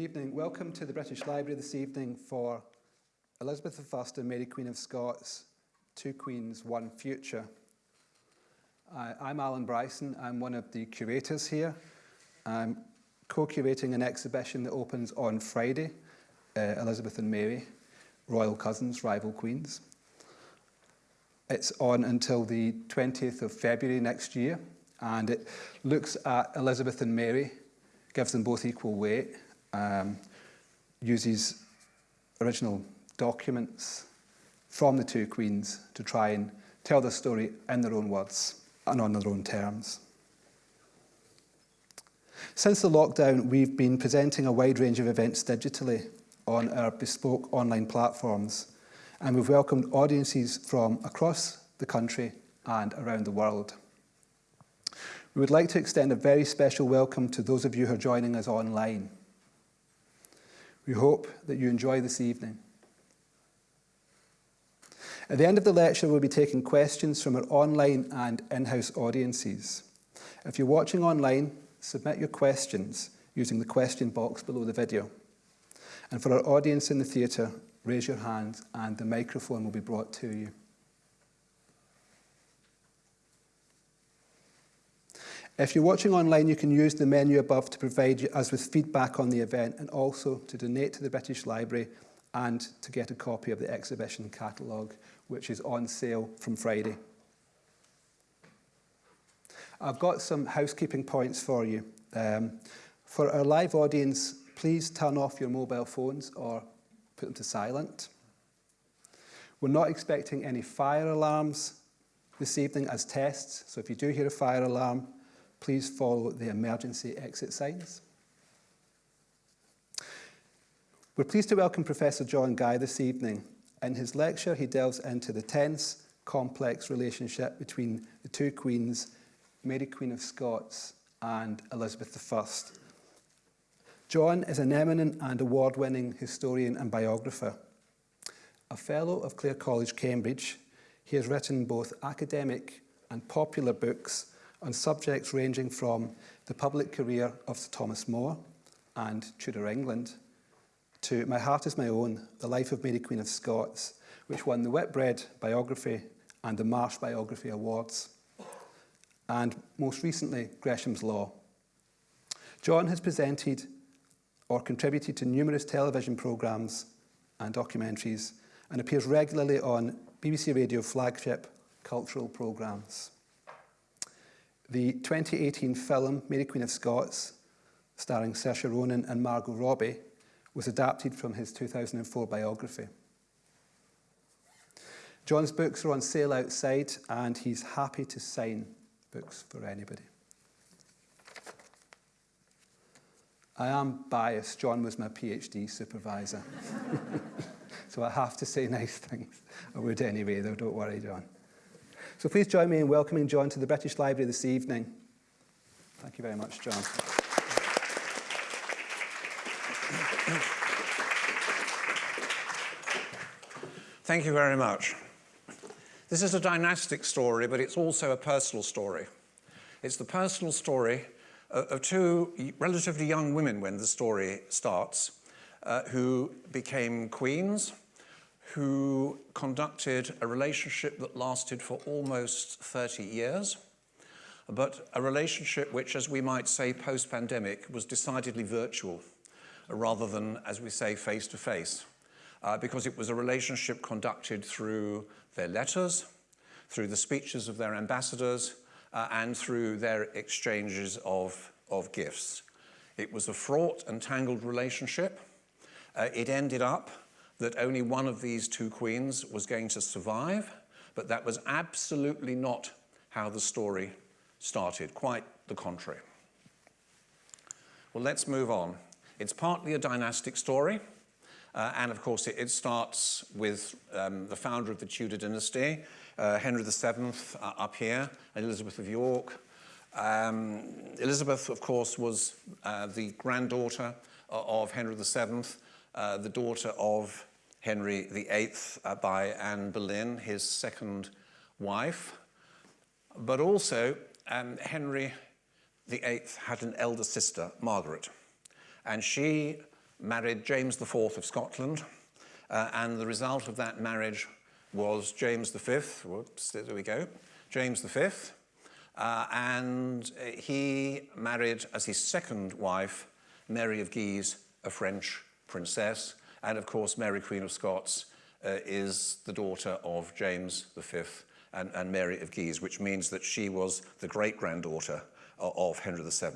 Good evening. Welcome to the British Library this evening for Elizabeth I and Mary Queen of Scots, Two Queens, One Future. Uh, I'm Alan Bryson. I'm one of the curators here. I'm co-curating an exhibition that opens on Friday, uh, Elizabeth and Mary, Royal Cousins, Rival Queens. It's on until the 20th of February next year, and it looks at Elizabeth and Mary, gives them both equal weight, um, uses original documents from the two queens to try and tell the story in their own words and on their own terms. Since the lockdown, we've been presenting a wide range of events digitally on our bespoke online platforms, and we've welcomed audiences from across the country and around the world. We would like to extend a very special welcome to those of you who are joining us online. We hope that you enjoy this evening. At the end of the lecture, we'll be taking questions from our online and in-house audiences. If you're watching online, submit your questions using the question box below the video. And for our audience in the theatre, raise your hand and the microphone will be brought to you. If you're watching online, you can use the menu above to provide us with feedback on the event and also to donate to the British Library and to get a copy of the exhibition catalogue, which is on sale from Friday. I've got some housekeeping points for you. Um, for our live audience, please turn off your mobile phones or put them to silent. We're not expecting any fire alarms this evening as tests, so if you do hear a fire alarm, please follow the emergency exit signs. We're pleased to welcome Professor John Guy this evening. In his lecture, he delves into the tense, complex relationship between the two queens, Mary Queen of Scots and Elizabeth I. John is an eminent and award-winning historian and biographer. A fellow of Clare College, Cambridge, he has written both academic and popular books on subjects ranging from the public career of Sir Thomas More and Tudor England to My Heart is My Own, The Life of Mary Queen of Scots, which won the Whitbread Biography and the Marsh Biography Awards, and most recently, Gresham's Law. John has presented or contributed to numerous television programmes and documentaries and appears regularly on BBC Radio flagship cultural programmes. The 2018 film Mary Queen of Scots, starring Saoirse Ronan and Margot Robbie, was adapted from his 2004 biography. John's books are on sale outside and he's happy to sign books for anybody. I am biased. John was my PhD supervisor. so I have to say nice things. I would anyway, though. Don't worry, John. So please join me in welcoming John to the British Library this evening. Thank you very much, John. Thank you very much. This is a dynastic story, but it's also a personal story. It's the personal story of two relatively young women when the story starts, uh, who became queens who conducted a relationship that lasted for almost 30 years, but a relationship which, as we might say post-pandemic, was decidedly virtual rather than, as we say, face-to-face, -face, uh, because it was a relationship conducted through their letters, through the speeches of their ambassadors, uh, and through their exchanges of, of gifts. It was a fraught and tangled relationship. Uh, it ended up that only one of these two queens was going to survive, but that was absolutely not how the story started, quite the contrary. Well, let's move on. It's partly a dynastic story, uh, and of course it, it starts with um, the founder of the Tudor dynasty, uh, Henry VII uh, up here, and Elizabeth of York. Um, Elizabeth, of course, was uh, the granddaughter of Henry VII, uh, the daughter of Henry VIII uh, by Anne Boleyn, his second wife. But also, um, Henry VIII had an elder sister, Margaret, and she married James IV of Scotland, uh, and the result of that marriage was James V, whoops, there we go, James V, uh, and he married as his second wife Mary of Guise, a French princess, and of course Mary Queen of Scots uh, is the daughter of James V and, and Mary of Guise, which means that she was the great-granddaughter of, Henry VII,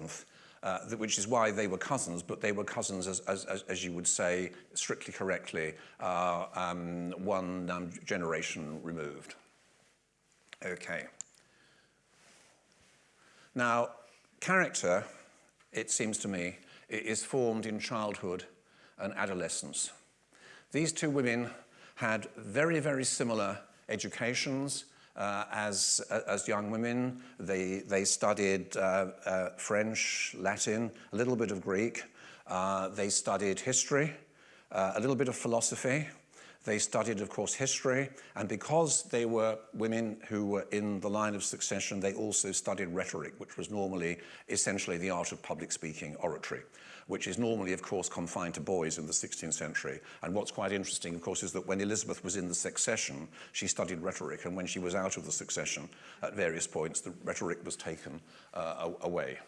uh, which is why they were cousins, but they were cousins, as, as, as you would say, strictly correctly, uh, um, one um, generation removed. Okay. Now, character, it seems to me, is formed in childhood and adolescence. These two women had very, very similar educations uh, as, as young women. They, they studied uh, uh, French, Latin, a little bit of Greek. Uh, they studied history, uh, a little bit of philosophy, they studied, of course, history, and because they were women who were in the line of succession, they also studied rhetoric, which was normally essentially the art of public speaking, oratory, which is normally, of course, confined to boys in the 16th century. And what's quite interesting, of course, is that when Elizabeth was in the succession, she studied rhetoric, and when she was out of the succession, at various points, the rhetoric was taken uh, away.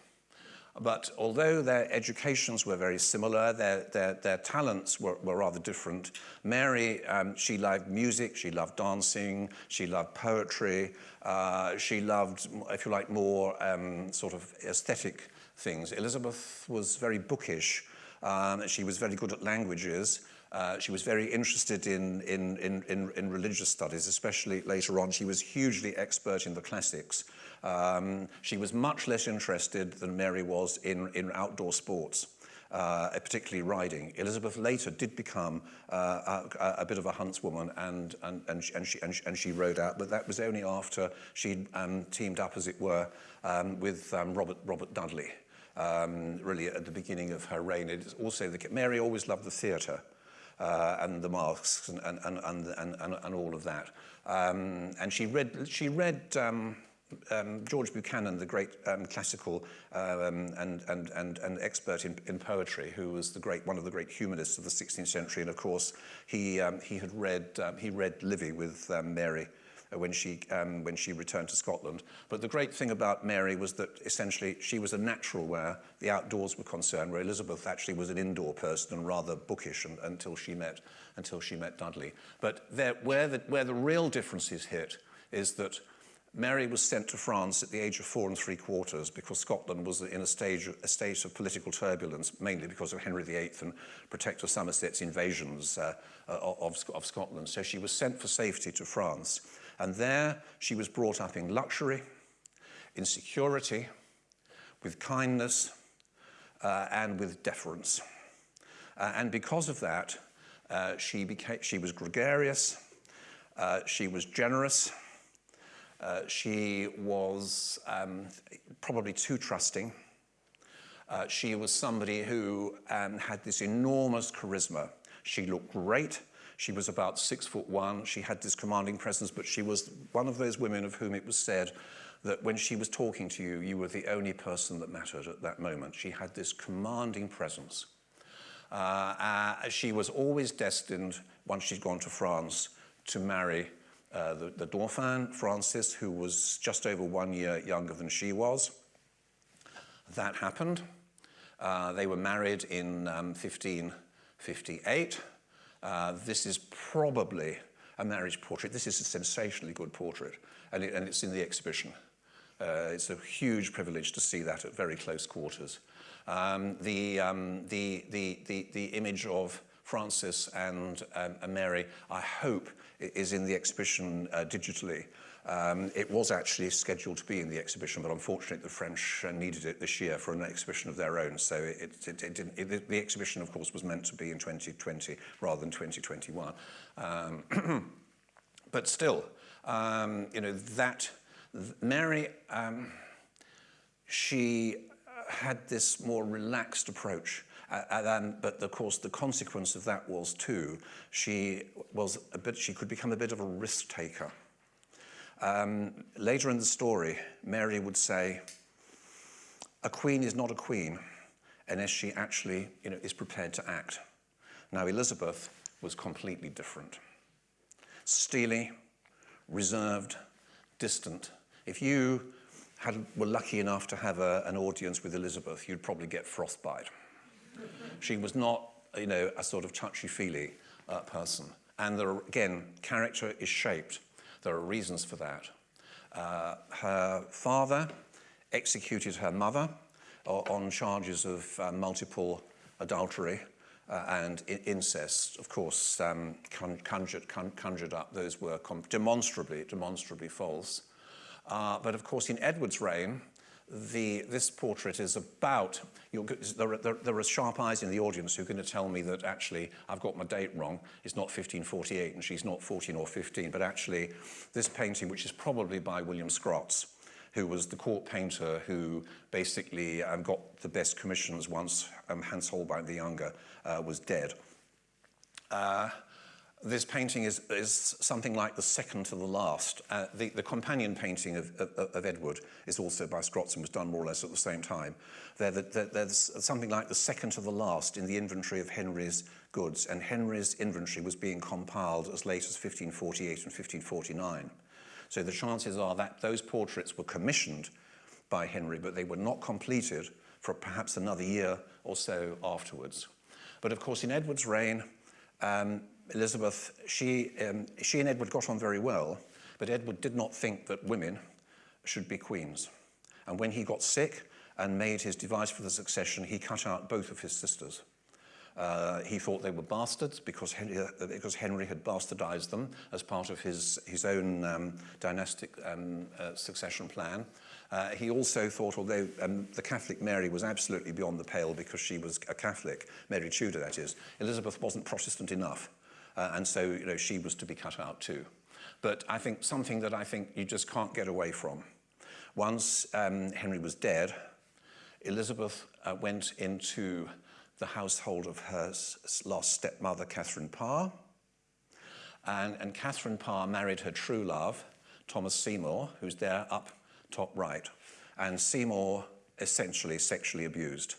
But although their educations were very similar, their, their, their talents were, were rather different. Mary, um, she loved music, she loved dancing, she loved poetry, uh, she loved, if you like, more um, sort of aesthetic things. Elizabeth was very bookish. Um, she was very good at languages. Uh, she was very interested in, in, in, in, in religious studies, especially later on. She was hugely expert in the classics. Um, she was much less interested than Mary was in, in outdoor sports. Uh, particularly riding. Elizabeth later did become uh, a, a bit of a huntswoman and, and, and, she, and, she, and, she, and she rode out, but that was only after she um, teamed up, as it were, um, with um, Robert, Robert Dudley, um, really at the beginning of her reign. It is also the, Mary always loved the theatre. Uh, and the masks and, and, and, and, and, and all of that. Um, and she read, she read um, um, George Buchanan, the great um, classical um, and, and, and, and expert in, in poetry, who was the great, one of the great humanists of the 16th century, and of course he, um, he had read, um, he read Livy with um, Mary Uh, when she, um, when she returned to Scotland. But the great thing about Mary was that essentially she was a natural where the outdoors were concerned, where Elizabeth actually was an indoor person and rather bookish and, until, she met, until she met Dudley. But there, where, the, where the real differences hit is that Mary was sent to France at the age of four and three quarters because Scotland was in a, stage, a state of political turbulence, mainly because of Henry VIII and Protector Somerset's invasions uh, of, of Scotland. So she was sent for safety to France. And there she was brought up in luxury, in security, with kindness, uh, and with deference. Uh, and because of that, uh, she, became, she was gregarious, uh, she was generous, uh, she was um, probably too trusting. Uh, she was somebody who um, had this enormous charisma. She looked great. She was about six foot one. She had this commanding presence, but she was one of those women of whom it was said that when she was talking to you, you were the only person that mattered at that moment. She had this commanding presence. Uh, uh, she was always destined, once she'd gone to France, to marry uh, the, the Dauphin, Francis, who was just over one year younger than she was. That happened. Uh, they were married in um, 1558. Uh, this is probably a marriage portrait. This is a sensationally good portrait, and, it, and it's in the exhibition. Uh, it's a huge privilege to see that at very close quarters. Um, the, um, the, the, the, the image of Francis and, um, Mary, I hope, is in the exhibition uh, digitally. Um, it was actually scheduled to be in the exhibition, but unfortunately the French uh, needed it this year for an exhibition of their own. So it, it, it didn't, the exhibition, of course, was meant to be in 2020 rather than 2021. Um, but still, um, you know, that Mary, um, she had this more relaxed approach uh, and, but of course, the consequence of that was too, she was a bit, she could become a bit of a risk taker. Um, later in the story, Mary would say, a queen is not a queen unless she actually you know, is prepared to act. Now, Elizabeth was completely different. Steely, reserved, distant. If you had, were lucky enough to have a, an audience with Elizabeth, you'd probably get frostbite. she was not, you know, a sort of touchy-feely uh, person. And there, again, character is shaped. There are reasons for that. Uh, her father executed her mother on charges of uh, multiple adultery uh, and incest, of course, um, conjured, conjured up. Those were demonstrably, demonstrably false. Uh, but of course, in Edward's reign, the, this portrait is about, there there, there, are sharp eyes in the audience who are going to tell me that actually I've got my date wrong, it's not 1548 and she's not 14 or 15, but actually this painting, which is probably by William Scrotts, who was the court painter who basically um, got the best commissions once um, Hans Holbein the Younger uh, was dead. Uh, this painting is, is something like the second to the last. Uh, the, the companion painting of, of, of Edward is also by Scrots and was done more or less at the same time. There, there, there's something like the second to the last in the inventory of Henry's goods, and Henry's inventory was being compiled as late as 1548 and 1549. So the chances are that those portraits were commissioned by Henry, but they were not completed for perhaps another year or so afterwards. But of course, in Edward's reign, um, Elizabeth, she, um, she and Edward got on very well, but Edward did not think that women should be queens. And when he got sick and made his device for the succession, he cut out both of his sisters. Uh, he thought they were bastards because Henry, uh, because Henry had bastardized them as part of his, his own um, dynastic um, uh, succession plan. Uh, he also thought, although um, the Catholic Mary was absolutely beyond the pale because she was a Catholic, Mary Tudor that is, Elizabeth wasn't Protestant enough. Uh, and so, you know, she was to be cut out too. But I think something that I think you just can't get away from. Once um, Henry was dead, Elizabeth uh, went into the household of her lost stepmother, Catherine Parr. And, and Catherine Parr married her true love, Thomas Seymour, who's there up top right. And Seymour essentially sexually abused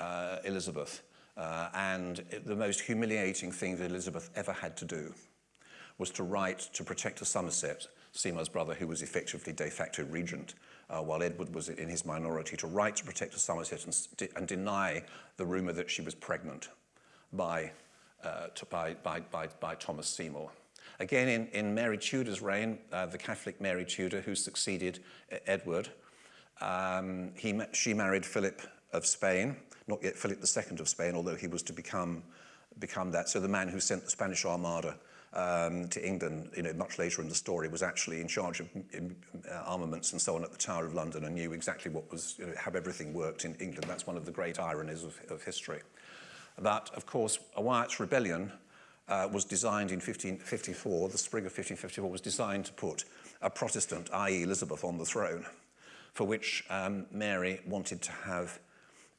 uh, Elizabeth. Uh, and it, the most humiliating thing that Elizabeth ever had to do was to write to Protector Somerset, Seymour's brother, who was effectively de facto regent, uh, while Edward was in his minority, to write to Protector Somerset and, and deny the rumour that she was pregnant by, uh, to, by, by, by, by Thomas Seymour. Again, in, in Mary Tudor's reign, uh, the Catholic Mary Tudor, who succeeded Edward, um, he, she married Philip of Spain, not yet Philip II of Spain, although he was to become, become that. So the man who sent the Spanish Armada um, to England, you know, much later in the story, was actually in charge of uh, armaments and so on at the Tower of London and knew exactly what was, you know, how everything worked in England. That's one of the great ironies of, of history. But, of course, a Wyatt's rebellion uh, was designed in 1554, the spring of 1554 was designed to put a Protestant, i.e. Elizabeth, on the throne, for which um, Mary wanted to have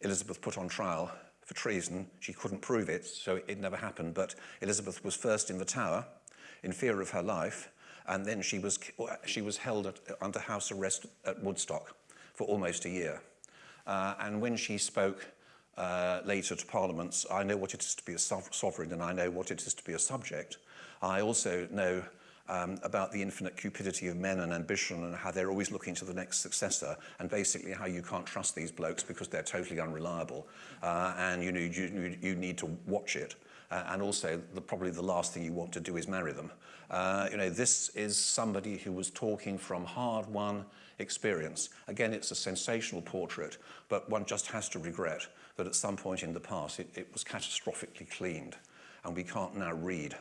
Elizabeth put on trial for treason. She couldn't prove it, so it never happened. But Elizabeth was first in the tower in fear of her life, and then she was, uh, she was held at, under house arrest at Woodstock for almost a year. Uh, and when she spoke uh, later to parliaments, I know what it is to be a sovereign and I know what it is to be a subject. I also know um, about the infinite cupidity of men and ambition and how they're always looking to the next successor and basically how you can't trust these blokes because they're totally unreliable uh, and you need, you, you need to watch it. Uh, and also, the, probably the last thing you want to do is marry them. Uh, you know, this is somebody who was talking from hard-won experience. Again, it's a sensational portrait, but one just has to regret that at some point in the past it, it was catastrophically cleaned, and we can't now read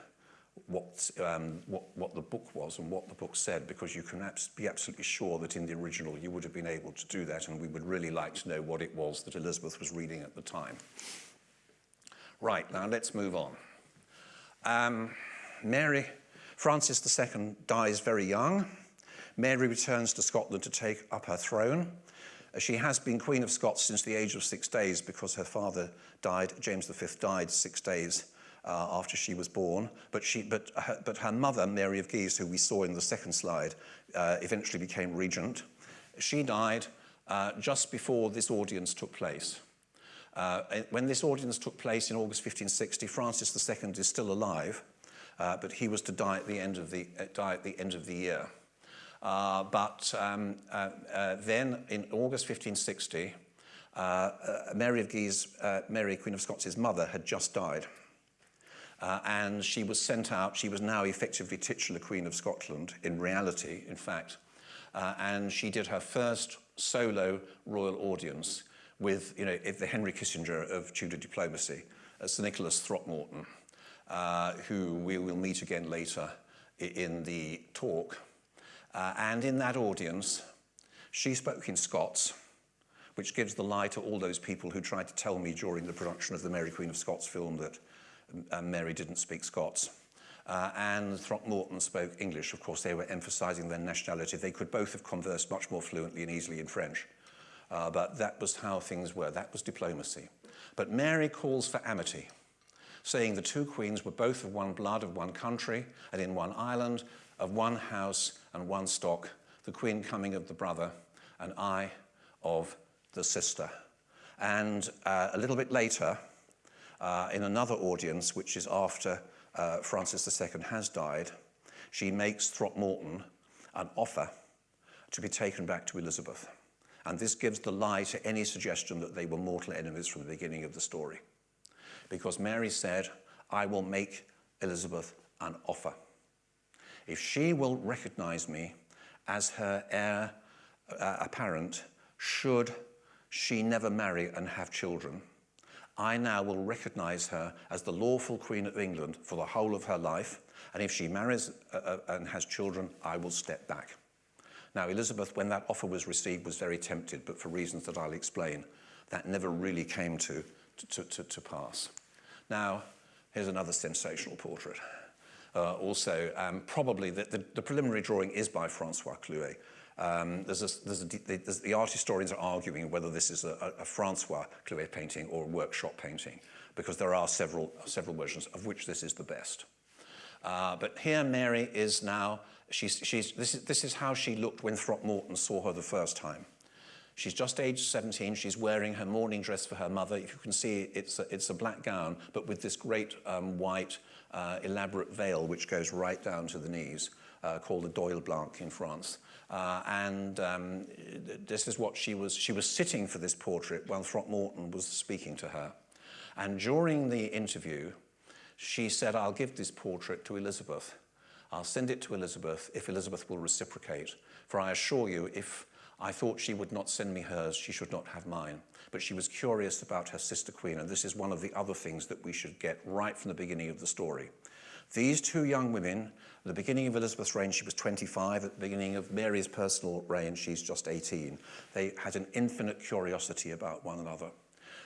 what, um, what, what the book was and what the book said, because you can abs be absolutely sure that in the original you would have been able to do that, and we would really like to know what it was that Elizabeth was reading at the time. Right, now let's move on. Um, Mary, Francis II dies very young. Mary returns to Scotland to take up her throne. She has been Queen of Scots since the age of six days because her father died, James V died six days uh, after she was born. But, she, but, her, but her mother, Mary of Guise, who we saw in the second slide, uh, eventually became regent. She died uh, just before this audience took place. Uh, when this audience took place in August 1560, Francis II is still alive, uh, but he was to die at the end of the, uh, die at the, end of the year. But um, then in August 1560, uh, uh, Mary of Guise, Mary, Queen of Scots' mother, had just died. Uh, and she was sent out, she was now effectively titular Queen of Scotland, in reality, in fact. Uh, and she did her first solo royal audience with, you know, the Henry Kissinger of Tudor diplomacy, uh, Sir Nicholas Throckmorton, uh, who we will meet again later in the talk. Uh, and in that audience, she spoke in Scots, which gives the lie to all those people who tried to tell me during the production of the Mary Queen of Scots film that Mary didn't speak Scots. Uh, and Throckmorton spoke English. Of course, they were emphasizing their nationality. They could both have conversed much more fluently and easily in French. Uh, but that was how things were. That was diplomacy. But Mary calls for amity, saying the two queens were both of one blood, of one country, and in one island, of one house and one stock, the queen coming of the brother, and I of the sister. And uh, a little bit later, uh, in another audience, which is after uh, Francis II has died, she makes Throckmorton an offer to be taken back to Elizabeth. And this gives the lie to any suggestion that they were mortal enemies from the beginning of the story. Because Mary said, I will make Elizabeth an offer. If she will recognize me as her heir uh, apparent, should she never marry and have children, I now will recognise her as the lawful Queen of England for the whole of her life, and if she marries uh, uh, and has children, I will step back. Now, Elizabeth, when that offer was received, was very tempted, but for reasons that I'll explain, that never really came to, to, to, to pass. Now, here's another sensational portrait. Uh, also, um, probably the, the, the preliminary drawing is by Francois Clouet, um, there's a, there's a, there's, the art historians are arguing whether this is a, a Francois Clouet painting or a workshop painting, because there are several, several versions of which this is the best. Uh, but here Mary is now, she's, she's, this, is, this is how she looked when Throckmorton saw her the first time. She's just aged 17. She's wearing her mourning dress for her mother. If you can see, it's a, it's a black gown, but with this great um, white, uh, elaborate veil which goes right down to the knees, uh, called a deuil blanc in France. Uh, and um, this is what she was, she was sitting for this portrait while Throckmorton was speaking to her. And during the interview, she said, I'll give this portrait to Elizabeth. I'll send it to Elizabeth if Elizabeth will reciprocate. For I assure you, if I thought she would not send me hers, she should not have mine. But she was curious about her sister queen, and this is one of the other things that we should get right from the beginning of the story. These two young women, at the beginning of Elizabeth's reign, she was 25. At the beginning of Mary's personal reign, she's just 18. They had an infinite curiosity about one another.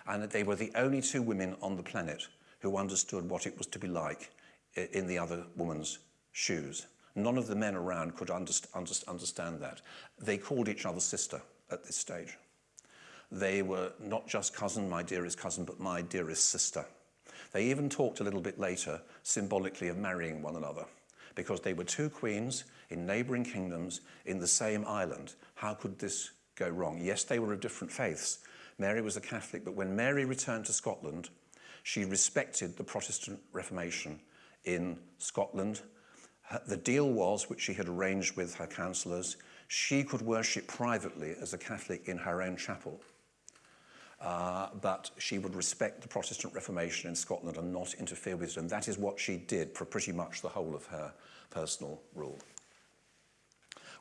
And they were the only two women on the planet who understood what it was to be like in the other woman's shoes. None of the men around could underst underst understand that. They called each other sister at this stage. They were not just cousin, my dearest cousin, but my dearest sister. They even talked a little bit later, symbolically, of marrying one another, because they were two queens in neighbouring kingdoms in the same island. How could this go wrong? Yes, they were of different faiths. Mary was a Catholic, but when Mary returned to Scotland, she respected the Protestant Reformation in Scotland. The deal was, which she had arranged with her councillors, she could worship privately as a Catholic in her own chapel. Uh, she would respect the Protestant Reformation in Scotland and not interfere with it. And that is what she did for pretty much the whole of her personal rule.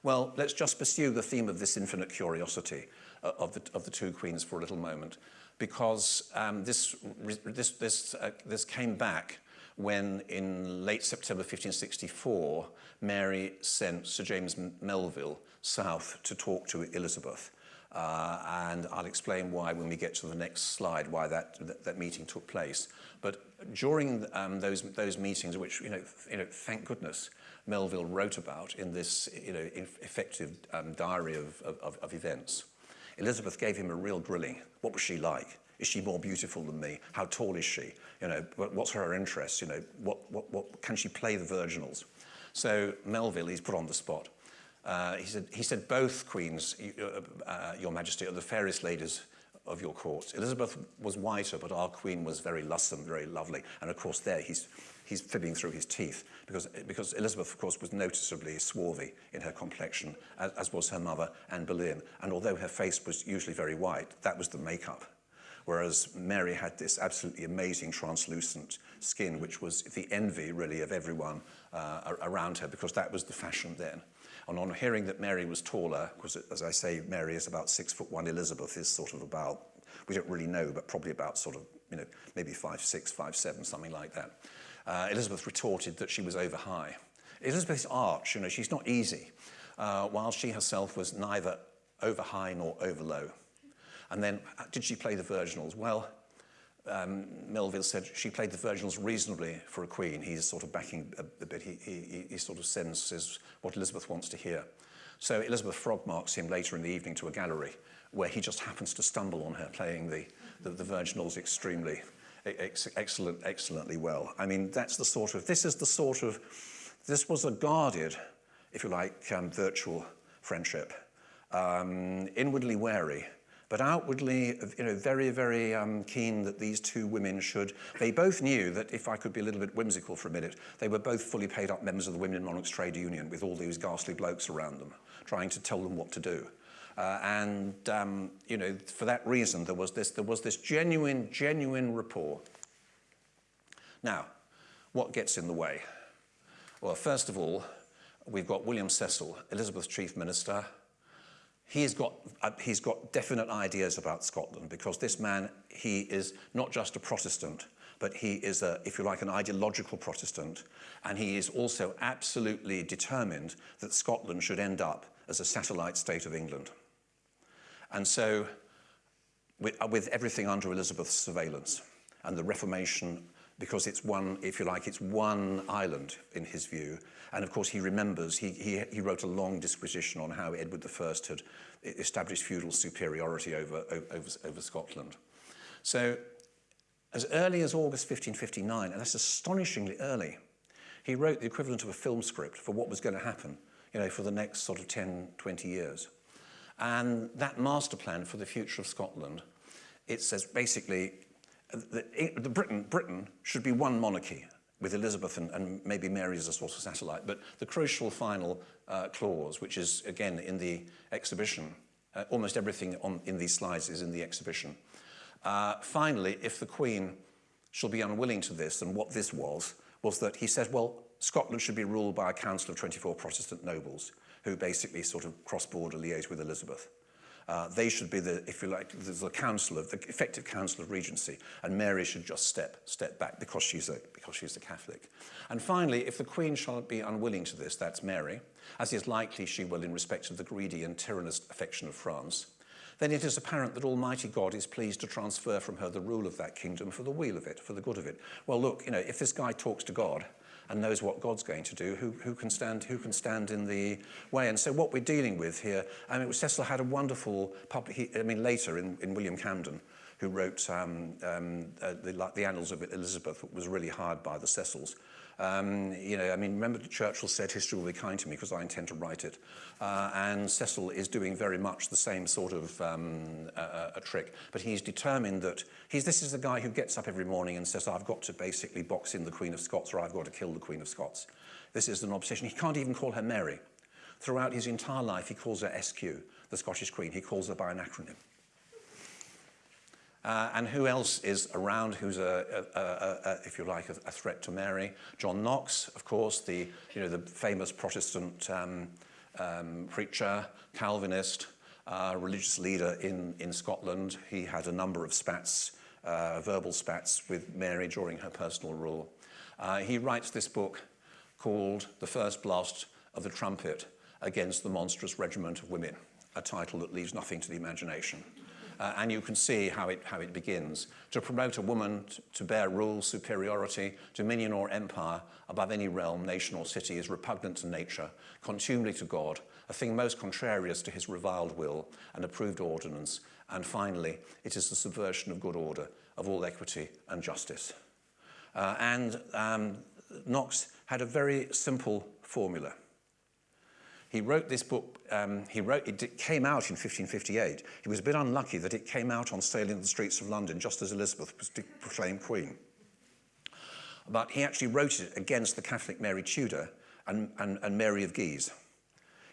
Well, let's just pursue the theme of this infinite curiosity uh, of, the, of the two queens for a little moment, because um, this, this, this, uh, this came back when in late September 1564, Mary sent Sir James Melville south to talk to Elizabeth. Uh, and I'll explain why when we get to the next slide, why that, that, that meeting took place. But during um, those, those meetings, which, you know, you know, thank goodness, Melville wrote about in this you know, effective um, diary of, of, of events, Elizabeth gave him a real grilling. What was she like? Is she more beautiful than me? How tall is she? You know, what's her interests? You know, what, what, what, can she play the virginals? So Melville, he's put on the spot. Uh, he, said, he said, both queens, uh, your majesty, are the fairest ladies of your court. Elizabeth was whiter, but our queen was very lusome, very lovely. And of course there he's, he's fibbing through his teeth because, because Elizabeth, of course, was noticeably swarthy in her complexion, as, as was her mother, Anne Boleyn. And although her face was usually very white, that was the makeup. Whereas Mary had this absolutely amazing translucent skin, which was the envy, really, of everyone uh, around her, because that was the fashion then. And on hearing that Mary was taller, because as I say, Mary is about six foot one, Elizabeth is sort of about, we don't really know, but probably about sort of, you know, maybe five, six, five, seven, something like that. Uh, Elizabeth retorted that she was over high. Elizabeth's arch, you know, she's not easy, uh, while she herself was neither over high nor over low. And then uh, did she play the virginals? Well, um, Melville said she played the virginals reasonably for a queen. He's sort of backing a, a bit. He, he, he sort of senses what Elizabeth wants to hear. So Elizabeth frog marks him later in the evening to a gallery where he just happens to stumble on her playing the, the, the virginals extremely, e, ex excellent, excellently well. I mean, that's the sort of, this is the sort of, this was a guarded, if you like, um, virtual friendship. Um, inwardly wary, but outwardly, you know, very, very um, keen that these two women should. They both knew that, if I could be a little bit whimsical for a minute, they were both fully paid up members of the Women Monarchs Trade Union with all these ghastly blokes around them, trying to tell them what to do. Uh, and, um, you know, for that reason, there was this, there was this genuine, genuine rapport. Now, what gets in the way? Well, first of all, we've got William Cecil, Elizabeth's chief minister, he's got, uh, he's got definite ideas about Scotland because this man, he is not just a Protestant, but he is, a, if you like, an ideological Protestant. And he is also absolutely determined that Scotland should end up as a satellite state of England. And so, with, with everything under Elizabeth's surveillance and the Reformation because it's one, if you like, it's one island in his view. And of course, he remembers, he, he, he wrote a long disquisition on how Edward I had established feudal superiority over, over, over Scotland. So as early as August 1559, and that's astonishingly early, he wrote the equivalent of a film script for what was going to happen, you know, for the next sort of 10, 20 years. And that master plan for the future of Scotland, it says basically the, the Britain, Britain should be one monarchy with Elizabeth and, and, maybe Mary as a sort of satellite. But the crucial final uh, clause, which is again in the exhibition, uh, almost everything on, in these slides is in the exhibition. Uh, finally, if the Queen shall be unwilling to this, and what this was, was that he said, well, Scotland should be ruled by a council of 24 Protestant nobles who basically sort of cross-border liaise with Elizabeth. Uh, they should be the, if you like, the, council of the effective council of regency, and Mary should just step step back because she's a because she's a Catholic. And finally, if the Queen shall be unwilling to this, that's Mary, as is likely she will in respect of the greedy and tyrannous affection of France. Then it is apparent that Almighty God is pleased to transfer from her the rule of that kingdom for the weal of it, for the good of it. Well, look, you know, if this guy talks to God, and knows what God's going to do, who, who, can stand, who can stand in the way. And so what we're dealing with here, I mean, Cecil had a wonderful public, he, I mean, later in, in William Camden, who wrote um, um, uh, the, like, the Annals of Elizabeth, was really hired by the Cecils. Um, you know, I mean, remember Churchill said history will be kind to me because I intend to write it. Uh, and Cecil is doing very much the same sort of um, a, a trick, but he's determined that he's this is the guy who gets up every morning and says, I've got to basically box in the Queen of Scots or I've got to kill the Queen of Scots. This is an obsession. He can't even call her Mary. Throughout his entire life, he calls her SQ, the Scottish Queen. He calls her by an acronym. Uh, and who else is around who's, a, a, a, a if you like, a, threat to Mary? John Knox, of course, the, you know, the famous Protestant um, um, preacher, Calvinist, uh, religious leader in, in Scotland. He had a number of spats, uh, verbal spats with Mary during her personal rule. Uh, he writes this book called The First Blast of the Trumpet Against the Monstrous Regiment of Women, a title that leaves nothing to the imagination. Uh, and you can see how it, how it begins. To promote a woman to bear rule, superiority, dominion or empire above any realm, nation or city is repugnant to nature, contumely to God, a thing most contrarious to his reviled will and approved ordinance. And finally, it is the subversion of good order, of all equity and justice. Uh, and um, Knox had a very simple formula. He wrote this book um, he wrote, it came out in 1558. He was a bit unlucky that it came out on sale in the streets of London just as Elizabeth was proclaimed queen. But he actually wrote it against the Catholic Mary Tudor and, and, and Mary of Guise.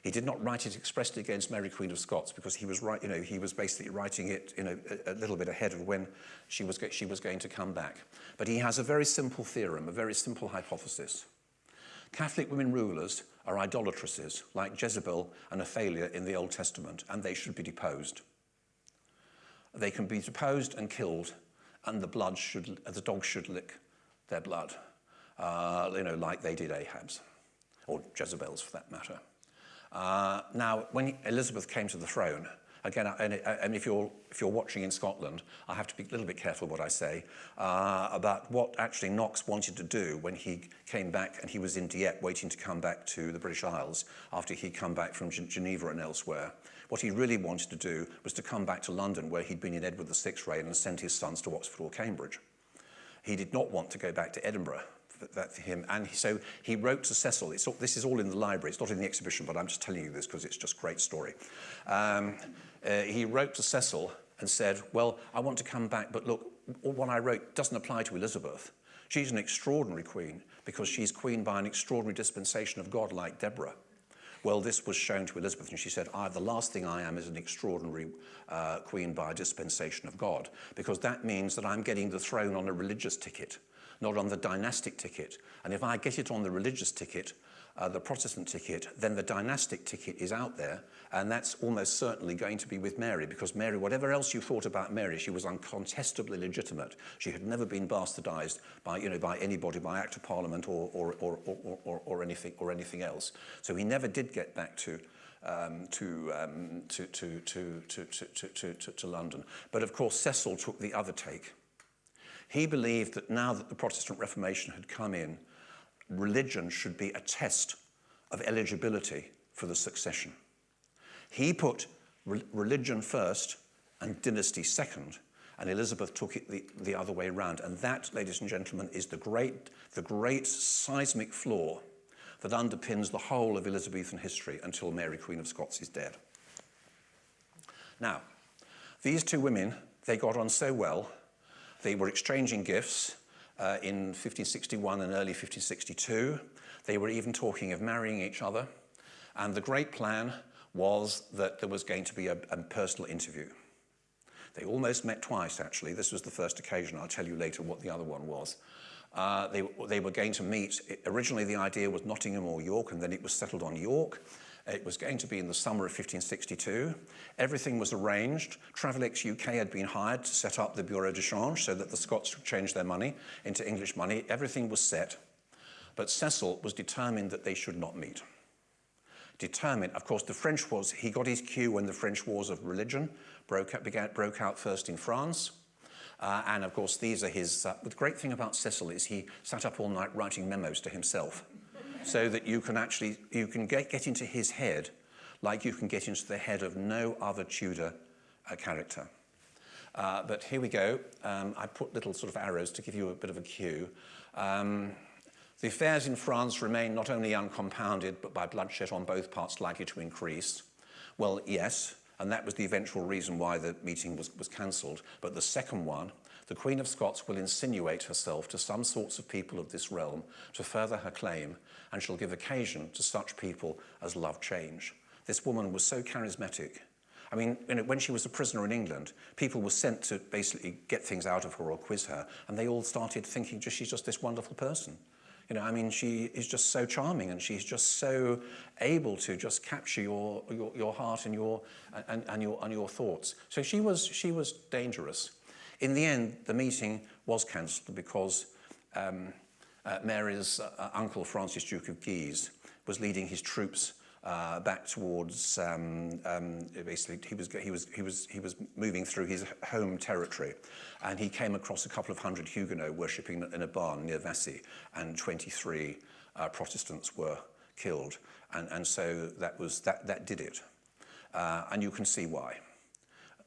He did not write it expressly against Mary Queen of Scots because he was you know, he was basically writing it you know, a, a little bit ahead of when she was, she was going to come back. But he has a very simple theorem, a very simple hypothesis. Catholic women rulers are idolatresses like Jezebel and Athalia in the Old Testament and they should be deposed. They can be deposed and killed and the blood should, the dog should lick their blood, uh, you know, like they did Ahab's or Jezebel's for that matter. Uh, now, when Elizabeth came to the throne, again, and, and if, you're, if you're watching in Scotland, I have to be a little bit careful what I say uh, about what actually Knox wanted to do when he came back and he was in Dieppe waiting to come back to the British Isles after he'd come back from Geneva and elsewhere. What he really wanted to do was to come back to London where he'd been in Edward VI's reign and send his sons to Oxford or Cambridge. He did not want to go back to Edinburgh that for him. And so he wrote to Cecil. It's, this is all in the library. It's not in the exhibition, but I'm just telling you this because it's just great story. Um, uh, he wrote to Cecil and said, well, I want to come back, but look, what I wrote doesn't apply to Elizabeth. She's an extraordinary queen because she's queen by an extraordinary dispensation of God like Deborah. Well, this was shown to Elizabeth, and she said, I, the last thing I am is an extraordinary uh, queen by a dispensation of God, because that means that I'm getting the throne on a religious ticket not on the dynastic ticket. And if I get it on the religious ticket, uh, the Protestant ticket, then the dynastic ticket is out there, and that's almost certainly going to be with Mary, because Mary, whatever else you thought about Mary, she was uncontestably legitimate. She had never been bastardized by, you know, by anybody, by Act of Parliament or, or, or, or, or, or, anything, or anything else. So he never did get back to, um, to, um, to, to, to, to, to, to, to, to London. But of course, Cecil took the other take. He believed that now that the Protestant Reformation had come in, religion should be a test of eligibility for the succession. He put re religion first and dynasty second, and Elizabeth took it the, the other way around. And that, ladies and gentlemen, is the great, the great seismic flaw that underpins the whole of Elizabethan history until Mary, Queen of Scots, is dead. Now, these two women, they got on so well they were exchanging gifts uh, in 1561 and early 1562. They were even talking of marrying each other. And the great plan was that there was going to be a, a personal interview. They almost met twice, actually. This was the first occasion. I'll tell you later what the other one was. Uh, they, they were going to meet. Originally, the idea was Nottingham or York, and then it was settled on York. It was going to be in the summer of 1562. Everything was arranged. Travelex UK had been hired to set up the Bureau de Change so that the Scots could change their money into English money. Everything was set. But Cecil was determined that they should not meet. Determined, of course, the French was, he got his cue when the French wars of religion broke out, began, broke out first in France. Uh, and of course, these are his, uh, the great thing about Cecil is he sat up all night writing memos to himself so that you can actually, you can get, get into his head like you can get into the head of no other Tudor uh, character. Uh, but here we go. Um, I put little sort of arrows to give you a bit of a cue. Um, the affairs in France remain not only uncompounded, but by bloodshed on both parts likely to increase. Well, yes, and that was the eventual reason why the meeting was, was cancelled. But the second one the Queen of Scots will insinuate herself to some sorts of people of this realm to further her claim, and shall give occasion to such people as love change. This woman was so charismatic. I mean, you know, when she was a prisoner in England, people were sent to basically get things out of her or quiz her, and they all started thinking she's just this wonderful person. You know, I mean, she is just so charming and she's just so able to just capture your, your, your heart and your, and, and, your, and your thoughts. So she was, she was dangerous. In the end, the meeting was cancelled because um, uh, Mary's uh, uncle, Francis Duke of Guise, was leading his troops uh, back towards um, um, basically he was he was he was he was moving through his home territory, and he came across a couple of hundred Huguenot worshipping in a barn near Vassy, and 23 uh, Protestants were killed, and and so that was that that did it, uh, and you can see why.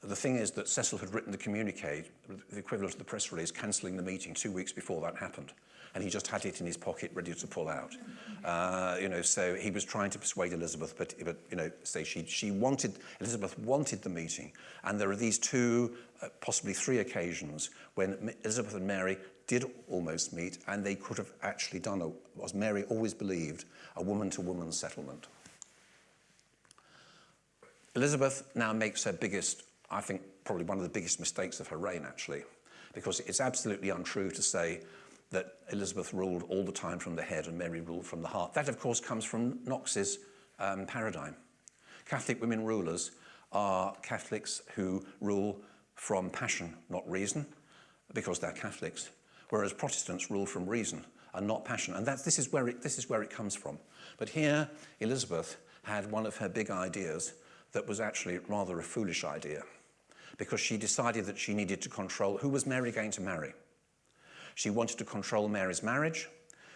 The thing is that Cecil had written the communique, the equivalent of the press release, cancelling the meeting two weeks before that happened. And he just had it in his pocket ready to pull out. Uh, you know, so he was trying to persuade Elizabeth, but, but you know, say she, she wanted, Elizabeth wanted the meeting. And there are these two, uh, possibly three occasions when Elizabeth and Mary did almost meet, and they could have actually done, a, as Mary always believed, a woman-to-woman -woman settlement. Elizabeth now makes her biggest, I think, probably one of the biggest mistakes of her reign, actually, because it's absolutely untrue to say that Elizabeth ruled all the time from the head and Mary ruled from the heart. That, of course, comes from Knox's um, paradigm. Catholic women rulers are Catholics who rule from passion, not reason, because they're Catholics, whereas Protestants rule from reason and not passion. And that, this, is where it, this is where it comes from. But here, Elizabeth had one of her big ideas that was actually rather a foolish idea because she decided that she needed to control who was Mary going to marry. She wanted to control Mary's marriage,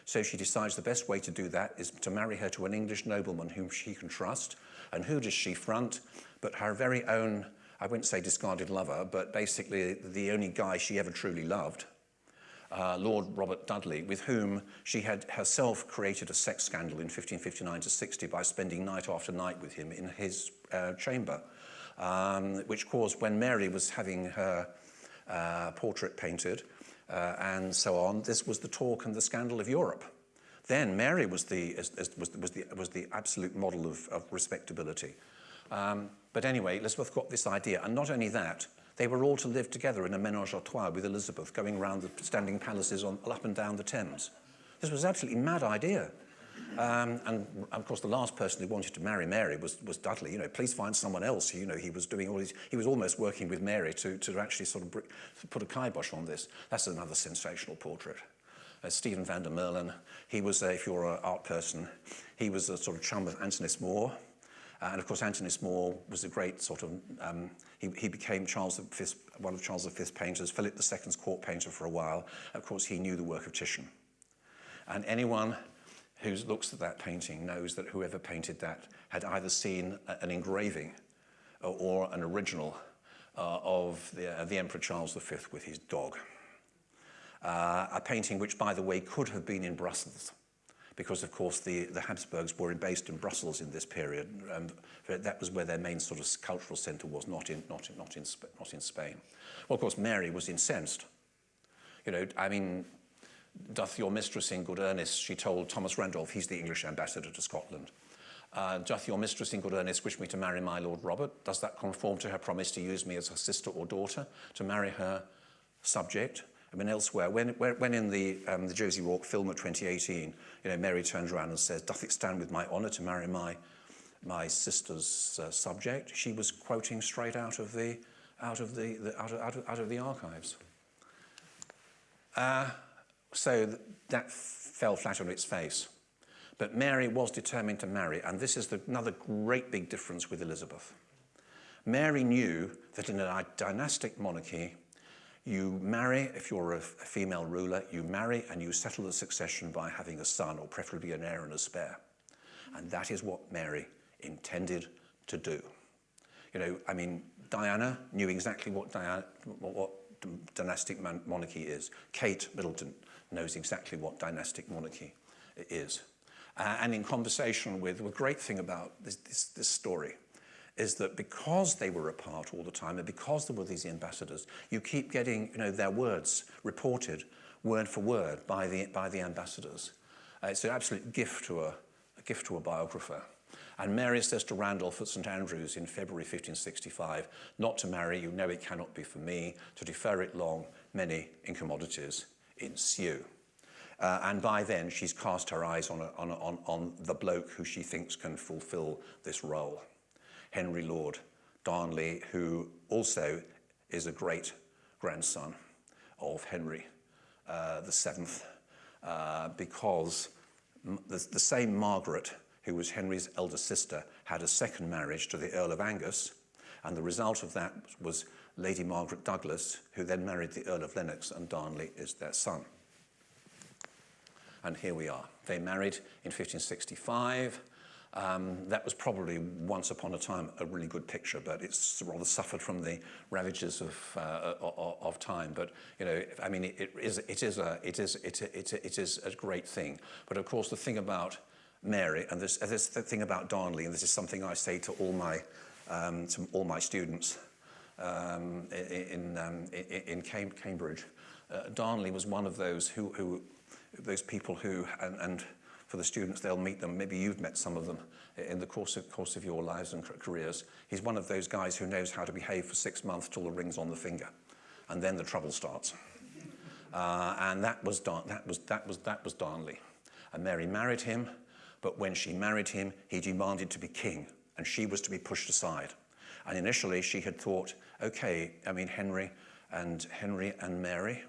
so she decides the best way to do that is to marry her to an English nobleman whom she can trust. And who does she front? But her very own, I wouldn't say discarded lover, but basically the only guy she ever truly loved, uh, Lord Robert Dudley, with whom she had herself created a sex scandal in 1559 to 60 by spending night after night with him in his uh, chamber, um, which caused when Mary was having her uh, portrait painted, uh, and so on. This was the talk and the scandal of Europe. Then Mary was the, was, was, the, was the absolute model of, of respectability. Um, but anyway, Elizabeth got this idea. And not only that, they were all to live together in a menage a trois with Elizabeth, going around the standing palaces on, up and down the Thames. This was an absolutely mad idea. Um, and of course, the last person who wanted to marry Mary was, was Dudley. You know, please find someone else. You know, he was doing all these, he was almost working with Mary to, to actually sort of put a kibosh on this. That's another sensational portrait. Uh, Stephen van der Meulen, he was, uh, if you're an art person, he was a sort of chum of Antonis More. Uh, and of course, Antonis More was a great sort of, um, he, he became Charles V, one of Charles V's painters, Philip II's court painter for a while. Of course, he knew the work of Titian. And anyone who looks at that painting knows that whoever painted that had either seen an engraving or an original uh, of the, uh, the, Emperor Charles V with his dog. Uh, a painting which, by the way, could have been in Brussels because, of course, the, the Habsburgs were based in Brussels in this period. that was where their main sort of cultural centre was, not in, not, in, not, in, not in Spain. Well, of course, Mary was incensed. You know, I mean, doth your mistress in good earnest, she told Thomas Randolph, he's the English ambassador to Scotland, uh, doth your mistress in good earnest wish me to marry my Lord Robert? Does that conform to her promise to use me as her sister or daughter, to marry her subject? I mean, elsewhere, when, when in the, um, the Josie Rourke film of 2018, you know, Mary turns around and says, doth it stand with my honour to marry my, my sister's uh, subject? She was quoting straight out of the, out of the, the out, of, out, of, out of the archives. Uh, so that fell flat on its face. But Mary was determined to marry, and this is the, another great big difference with Elizabeth. Mary knew that in a dynastic monarchy, you marry, if you're a, female ruler, you marry and you settle the succession by having a son, or preferably an heir and a spare. And that is what Mary intended to do. You know, I mean, Diana knew exactly what, Diana, what, what dynastic monarchy is. Kate Middleton knows exactly what dynastic monarchy is. Uh, and in conversation with, the great thing about this, this, this story is that because they were apart all the time and because there were these ambassadors, you keep getting you know, their words reported word for word by the, by the ambassadors. Uh, it's an absolute gift to a, a gift to a biographer. And Mary says to Randolph at St Andrews in February 1565, not to marry, you know it cannot be for me, to defer it long, many incommodities ensue. Uh, and by then, she's cast her eyes on, a, on, a, on, on the bloke who she thinks can fulfill this role. Henry Lord Darnley, who also is a great grandson of Henry uh, the Seventh, uh, because the, the same Margaret, who was Henry's elder sister, had a second marriage to the Earl of Angus, and the result of that was Lady Margaret Douglas, who then married the Earl of Lennox, and Darnley is their son. And here we are. They married in 1565. Um, that was probably once upon a time a really good picture, but it's rather suffered from the ravages of, uh, of time. But you know, I mean, it, is it is a it is it, it, it is a great thing. But of course, the thing about Mary and this, this the thing about Darnley, and this is something I say to all my um, to all my students um, in um, in, Cambridge. Uh, Darnley was one of those who, who those people who and, and for the students, they'll meet them. Maybe you've met some of them in the course of, course of your lives and careers. He's one of those guys who knows how to behave for six months till the ring's on the finger. And then the trouble starts. Uh, and that was, that, was, that, was, that was Darnley. And Mary married him, but when she married him, he demanded to be king, and she was to be pushed aside. And initially, she had thought, okay, I mean, Henry and Henry and Mary,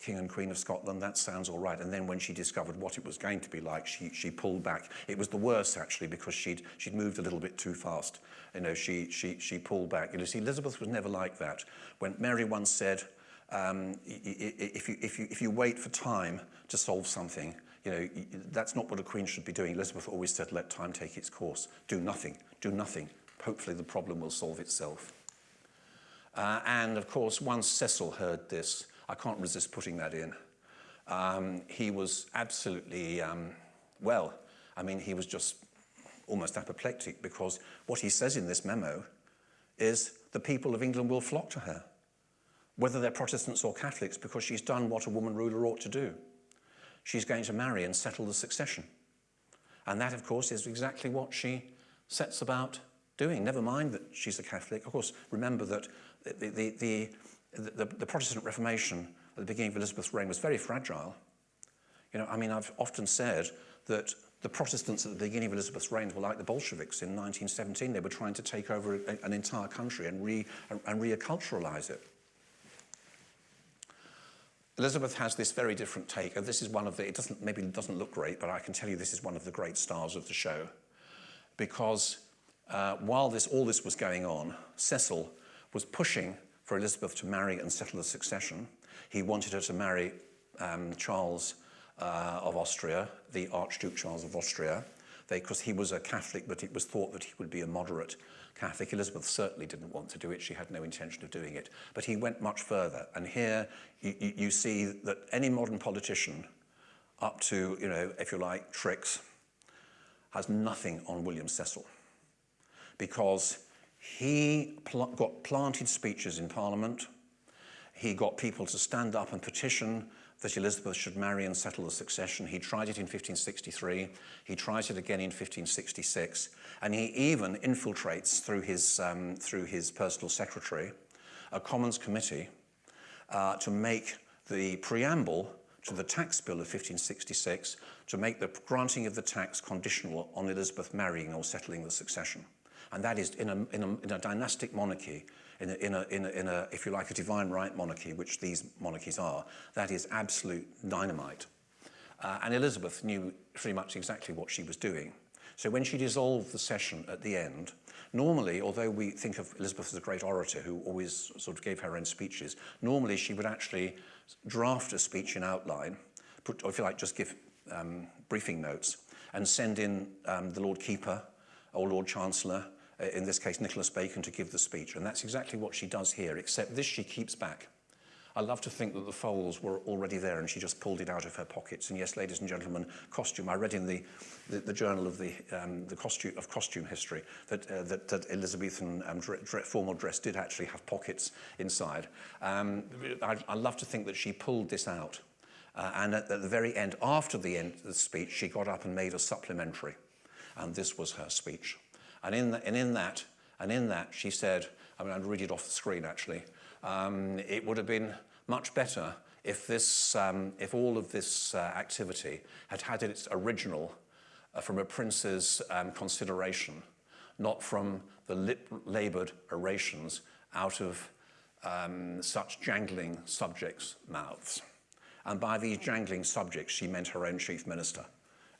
King and Queen of Scotland, that sounds all right. And then when she discovered what it was going to be like, she, she pulled back. It was the worst, actually, because she'd, she'd moved a little bit too fast. You know, she, she, she pulled back. You see, Elizabeth was never like that. When Mary once said, um, if, you, if, you, if you wait for time to solve something, you know, that's not what a queen should be doing. Elizabeth always said, let time take its course. Do nothing, do nothing. Hopefully the problem will solve itself. Uh, and of course, once Cecil heard this, I can't resist putting that in. Um, he was absolutely, um, well, I mean, he was just almost apoplectic because what he says in this memo is the people of England will flock to her, whether they're Protestants or Catholics, because she's done what a woman ruler ought to do. She's going to marry and settle the succession. And that, of course, is exactly what she sets about doing. Never mind that she's a Catholic. Of course, remember that the, the, the the, the Protestant Reformation at the beginning of Elizabeth's reign was very fragile. You know, I mean, I've often said that the Protestants at the beginning of Elizabeth's reign were like the Bolsheviks in 1917. They were trying to take over a, an entire country and, re, and reculturalize it. Elizabeth has this very different take, and this is one of the, it doesn't, maybe doesn't look great, but I can tell you this is one of the great stars of the show. Because uh, while this, all this was going on, Cecil was pushing for Elizabeth to marry and settle the succession. He wanted her to marry um, Charles uh, of Austria, the Archduke Charles of Austria, because he was a Catholic, but it was thought that he would be a moderate Catholic. Elizabeth certainly didn't want to do it. She had no intention of doing it. But he went much further. And here you, you see that any modern politician, up to, you know, if you like, tricks, has nothing on William Cecil. Because he pl got planted speeches in Parliament. He got people to stand up and petition that Elizabeth should marry and settle the succession. He tried it in 1563. He tries it again in 1566. And he even infiltrates through his, um, through his personal secretary a Commons committee uh, to make the preamble to the tax bill of 1566 to make the granting of the tax conditional on Elizabeth marrying or settling the succession. And that is in a, in a, in a dynastic monarchy, in a, in, a, in, a, in a, if you like, a divine right monarchy, which these monarchies are, that is absolute dynamite. Uh, and Elizabeth knew pretty much exactly what she was doing. So when she dissolved the session at the end, normally, although we think of Elizabeth as a great orator who always sort of gave her own speeches, normally she would actually draft a speech in outline, put, or if you like, just give um, briefing notes, and send in um, the Lord Keeper or Lord Chancellor uh, in this case Nicholas Bacon, to give the speech. And that's exactly what she does here, except this she keeps back. I love to think that the folds were already there and she just pulled it out of her pockets. And yes, ladies and gentlemen, costume. I read in the, the, the journal of the, um, the costume, of costume history that, uh, that, that Elizabethan um, dre dre formal dress did actually have pockets inside. Um, I, I love to think that she pulled this out. Uh, and at, at the very end, after the end of the speech, she got up and made a supplementary. And this was her speech. And in, the, and in that, and in that, she said, I mean, I'd read it off the screen actually, um, it would have been much better if, this, um, if all of this uh, activity had had its original uh, from a prince's um, consideration, not from the lip-laboured orations out of um, such jangling subjects' mouths. And by these jangling subjects, she meant her own chief minister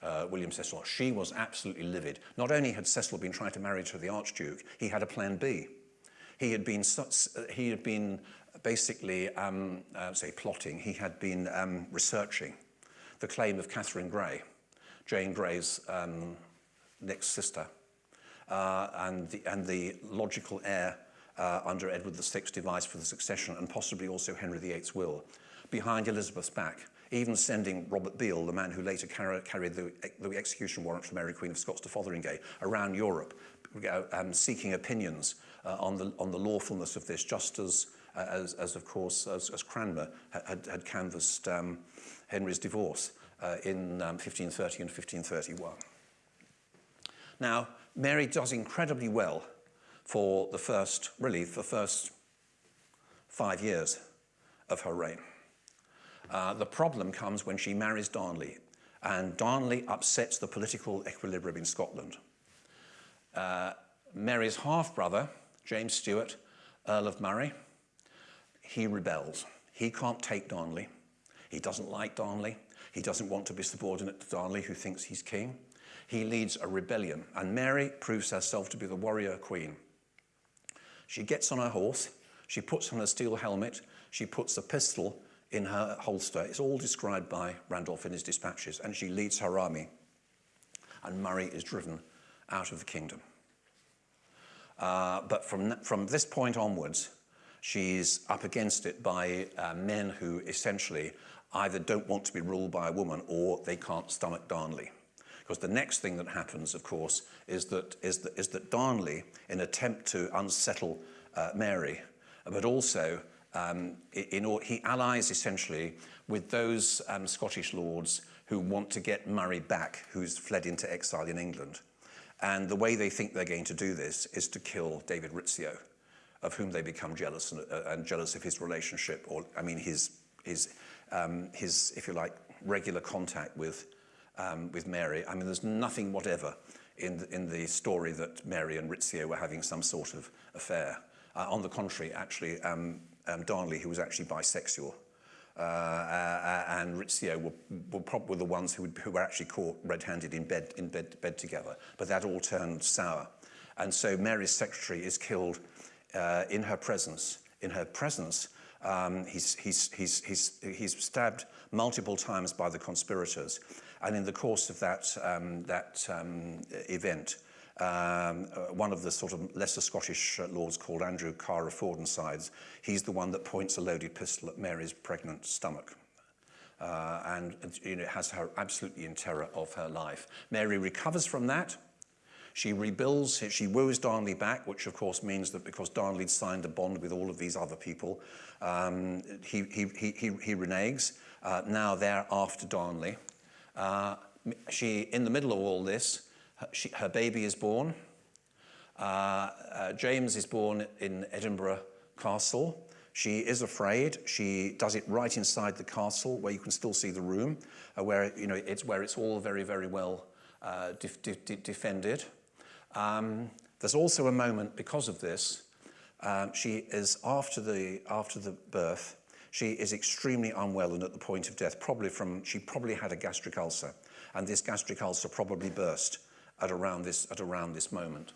uh, William Cecil. She was absolutely livid. Not only had Cecil been trying to marry to the Archduke, he had a plan B. He had been, he had been basically, um, uh, say, plotting. He had been um, researching the claim of Catherine Grey, Jane Grey's um, next sister, uh, and, the, and the logical heir uh, under Edward VI's device for the succession, and possibly also Henry VIII's will, behind Elizabeth's back, even sending Robert Beale, the man who later car carried the, the, execution warrant for Mary Queen of Scots to Fotheringay, around Europe, um, seeking opinions uh, on, the, on the lawfulness of this, just as, uh, as, as of course, as, as Cranmer had, had canvassed um, Henry's divorce uh, in um, 1530 and 1531. Now, Mary does incredibly well for the first, really, the first five years of her reign. Uh, the problem comes when she marries Darnley, and Darnley upsets the political equilibrium in Scotland. Uh, Mary's half-brother, James Stuart, Earl of Murray, he rebels. He can't take Darnley. He doesn't like Darnley. He doesn't want to be subordinate to Darnley, who thinks he's king. He leads a rebellion, and Mary proves herself to be the warrior queen. She gets on her horse, she puts on a steel helmet, she puts a pistol in her holster. It's all described by Randolph in his dispatches, and she leads her army. And Murray is driven out of the kingdom. Uh, but from, from this point onwards, she's up against it by uh, men who essentially either don't want to be ruled by a woman or they can't stomach Darnley. Because the next thing that happens, of course, is that, is that, is that Darnley, in attempt to unsettle uh, Mary, but also um, in, in, he allies essentially with those um, Scottish lords who want to get Murray back, who's fled into exile in England. And the way they think they're going to do this is to kill David Rizzio, of whom they become jealous and, uh, and jealous of his relationship, or I mean his, his, um, his if you like, regular contact with, um, with Mary. I mean, there's nothing whatever in the, in the story that Mary and Rizzio were having some sort of affair. Uh, on the contrary, actually, um, um, Darnley, who was actually bisexual, uh, uh, and Rizzio were, were probably the ones who, who were actually caught red-handed in, bed, in bed, bed together. But that all turned sour. And so Mary's secretary is killed uh, in her presence. In her presence, um, he's, he's, he's, he's, he's stabbed multiple times by the conspirators. And in the course of that, um, that um, event, um, uh, one of the sort of lesser Scottish uh, lords called Andrew Ker of Fawdonsides, he's the one that points a loaded pistol at Mary's pregnant stomach. Uh, and you know, has her absolutely in terror of her life. Mary recovers from that. She rebuilds, she woos Darnley back, which of course means that because Darnley'd signed a bond with all of these other people, um, he, he, he, he, reneges. Uh, now they're after Darnley. Uh, she, in the middle of all this, her, she, her baby is born. Uh, uh, James is born in Edinburgh Castle. She is afraid. She does it right inside the castle, where you can still see the room, uh, where you know it's where it's all very, very well uh, defended. Um, there's also a moment because of this. Um, she is after the after the birth. She is extremely unwell and at the point of death, probably from she probably had a gastric ulcer, and this gastric ulcer probably burst at around this, at around this moment.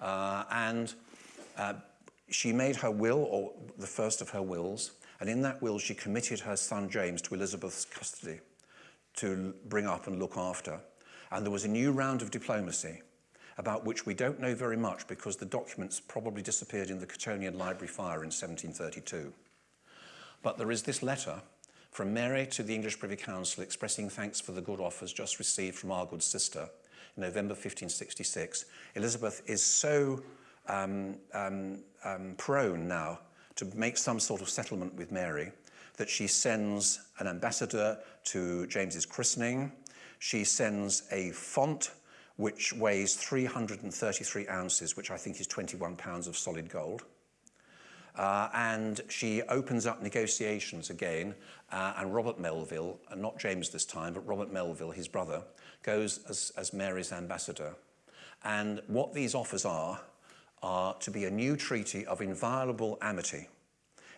Uh, and uh, she made her will, or the first of her wills, and in that will she committed her son James to Elizabeth's custody to bring up and look after. And there was a new round of diplomacy about which we don't know very much because the documents probably disappeared in the Cottonian Library fire in 1732. But there is this letter from Mary to the English Privy Council expressing thanks for the good offers just received from our good sister November 1566, Elizabeth is so um, um, um, prone now to make some sort of settlement with Mary that she sends an ambassador to James's christening. She sends a font which weighs 333 ounces, which I think is 21 pounds of solid gold. Uh, and she opens up negotiations again, uh, and Robert Melville, and not James this time, but Robert Melville, his brother, goes as, as Mary's ambassador. And what these offers are, are to be a new treaty of inviolable amity,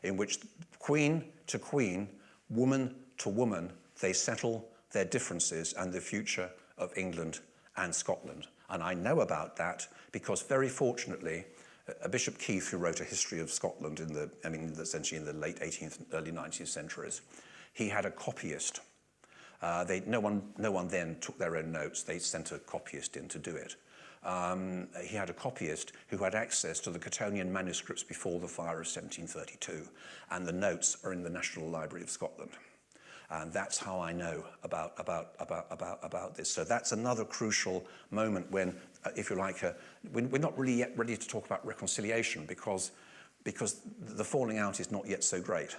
in which queen to queen, woman to woman, they settle their differences and the future of England and Scotland. And I know about that because very fortunately, uh, Bishop Keith, who wrote a history of Scotland in the, I mean, essentially in the late 18th, early 19th centuries, he had a copyist Uh, they, no, one, no one then took their own notes. They sent a copyist in to do it. Um, he had a copyist who had access to the Cottonian manuscripts before the fire of 1732, and the notes are in the National Library of Scotland. And that's how I know about, about, about, about, about this. So that's another crucial moment when, uh, if you like, uh, we're not really yet ready to talk about reconciliation because, because the falling out is not yet so great.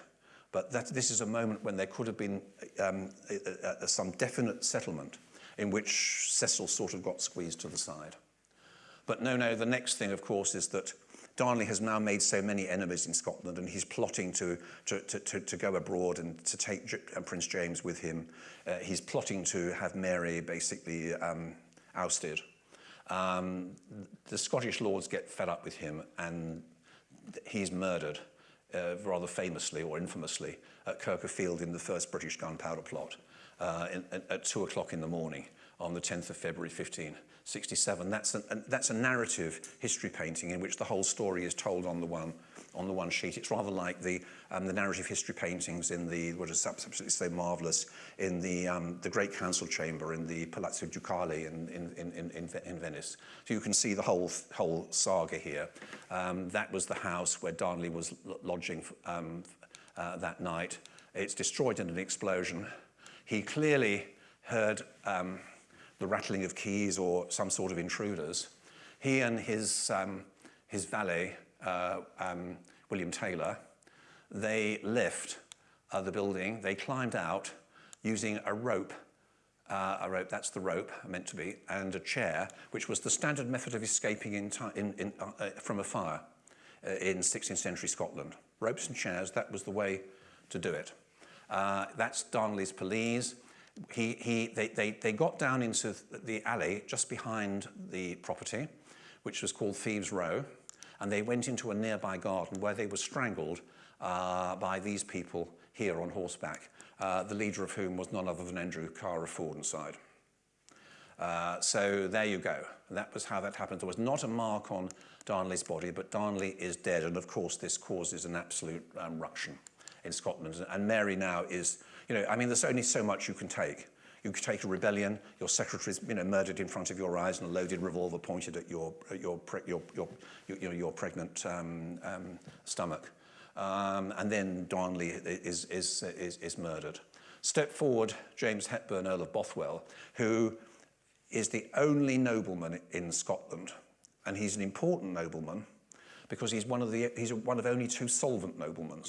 But that, this is a moment when there could have been um, a, a, some definite settlement in which Cecil sort of got squeezed to the side. But no, no, the next thing, of course, is that Darnley has now made so many enemies in Scotland and he's plotting to, to, to, to go abroad and to take uh, Prince James with him. Uh, he's plotting to have Mary basically um, ousted. Um, the Scottish lords get fed up with him and he's murdered uh, rather famously or infamously at Kirker Field in the first British gunpowder plot uh, in, in, at two o'clock in the morning on the 10th of February 1567. That's, an, an, that's a narrative history painting in which the whole story is told on the one on the one sheet. It's rather like the, um, the narrative history paintings in the, what is absolutely so marvellous, in the, um, the Great Council Chamber in the Palazzo Ducale in, in, in, in, in Venice. So you can see the whole, whole saga here. Um, that was the house where Darnley was lodging um, uh, that night. It's destroyed in an explosion. He clearly heard um, the rattling of keys or some sort of intruders. He and his, um, his valet uh, um, William Taylor, they left uh, the building, they climbed out using a rope, uh, a rope, that's the rope meant to be, and a chair, which was the standard method of escaping in in, in, uh, uh, from a fire uh, in 16th century Scotland. Ropes and chairs, that was the way to do it. that's Darnley's police. He, he, they, they, they got down into the alley just behind the property, which was called Thieves Row and they went into a nearby garden where they were strangled uh, by these people here on horseback, uh, the leader of whom was none other than Andrew Ker of Fawdonside. Uh, so there you go. That was how that happened. There was not a mark on Darnley's body, but Darnley is dead. And of course, this causes an absolute um, ruction in Scotland. And Mary now is, you know, I mean, there's only so much you can take. You take a rebellion, your secretary's you know, murdered in front of your eyes and a loaded revolver pointed at your, your, your, your, your, your pregnant um, um, stomach. Um, and then Darnley is, is, is, is murdered. Step forward, James Hepburn, Earl of Bothwell, who is the only nobleman in Scotland. And he's an important nobleman because he's one of, the, he's one of only two solvent noblemen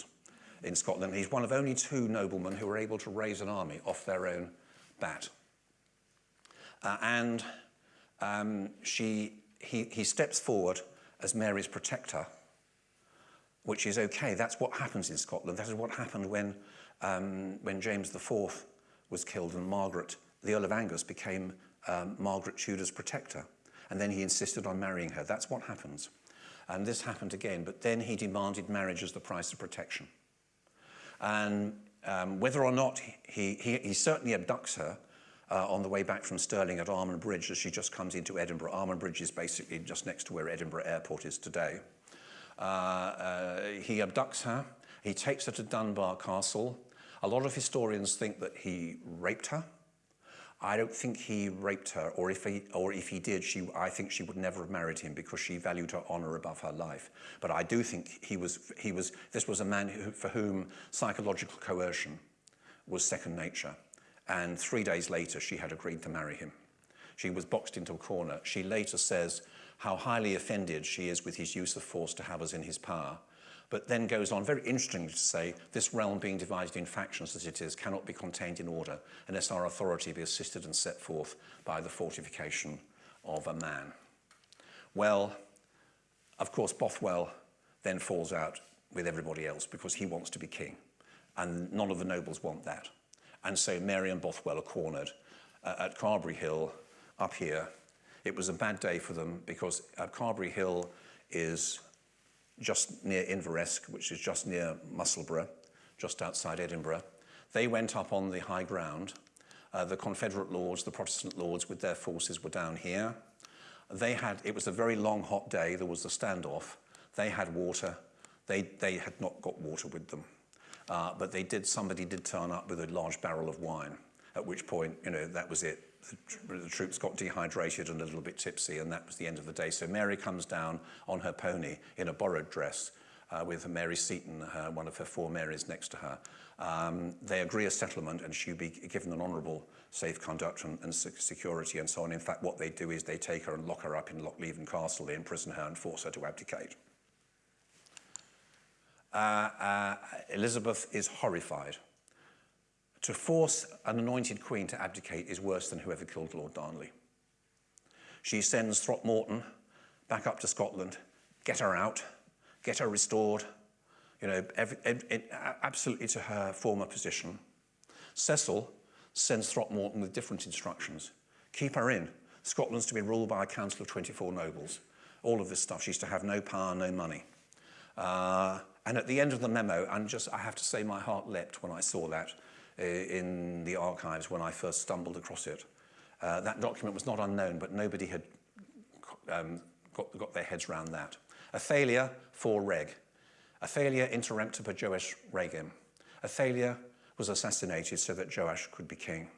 in Scotland. He's one of only two noblemen who are able to raise an army off their own that. Uh, and um, she, he, he steps forward as Mary's protector, which is okay. That's what happens in Scotland. That is what happened when, um, when James IV was killed and Margaret, the Earl of Angus, became um, Margaret Tudor's protector. And then he insisted on marrying her. That's what happens. And this happened again, but then he demanded marriage as the price of protection. And um, whether or not he, he, he certainly abducts her uh, on the way back from Stirling at Almond Bridge as she just comes into Edinburgh. Almond Bridge is basically just next to where Edinburgh Airport is today. Uh, uh, he abducts her. He takes her to Dunbar Castle. A lot of historians think that he raped her. I don't think he raped her, or if he, or if he did, she, I think she would never have married him because she valued her honor above her life. But I do think he was, he was, this was a man who, for whom psychological coercion was second nature. And three days later, she had agreed to marry him. She was boxed into a corner. She later says how highly offended she is with his use of force to have us in his power but then goes on very interestingly to say this realm being divided in factions as it is cannot be contained in order unless our authority be assisted and set forth by the fortification of a man. Well, of course, Bothwell then falls out with everybody else because he wants to be king and none of the nobles want that. And so Mary and Bothwell are cornered uh, at Carberry Hill up here. It was a bad day for them because at Carberry Hill is just near Inveresk, which is just near Musselburgh, just outside Edinburgh. They went up on the high ground. Uh, the Confederate lords, the Protestant lords with their forces were down here. They had, it was a very long, hot day. There was a standoff. They had water. They, they had not got water with them. Uh, but they did, somebody did turn up with a large barrel of wine. at which point, you know, that was it. The, the troops got dehydrated and a little bit tipsy, and that was the end of the day. So Mary comes down on her pony in a borrowed dress uh, with Mary Seton, uh, one of her four Marys, next to her. Um, they agree a settlement, and she'll be given an honourable safe conduct and, and sec- security and so on. In fact, what they do is they take her and lock her up in Lochleven Castle, they imprison her and force her to abdicate. Uh, uh, Elizabeth is horrified. To force an anointed queen to abdicate is worse than whoever killed Lord Darnley. She sends Throckmorton back up to Scotland, get her out, get her restored, you know, every, absolutely to her former position. Cecil sends Throckmorton with different instructions. Keep her in. Scotland's to be ruled by a council of 24 nobles. All of this stuff. She's to have no power, no money. Uh, and at the end of the memo, and just I have to say my heart leapt when I saw that in the archives when I first stumbled across it. Uh, that document was not unknown, but nobody had um, got, got their heads around that. Athalia for Reg. Athalia interrempta per Joash regem. Athalia was assassinated so that Joash could be king.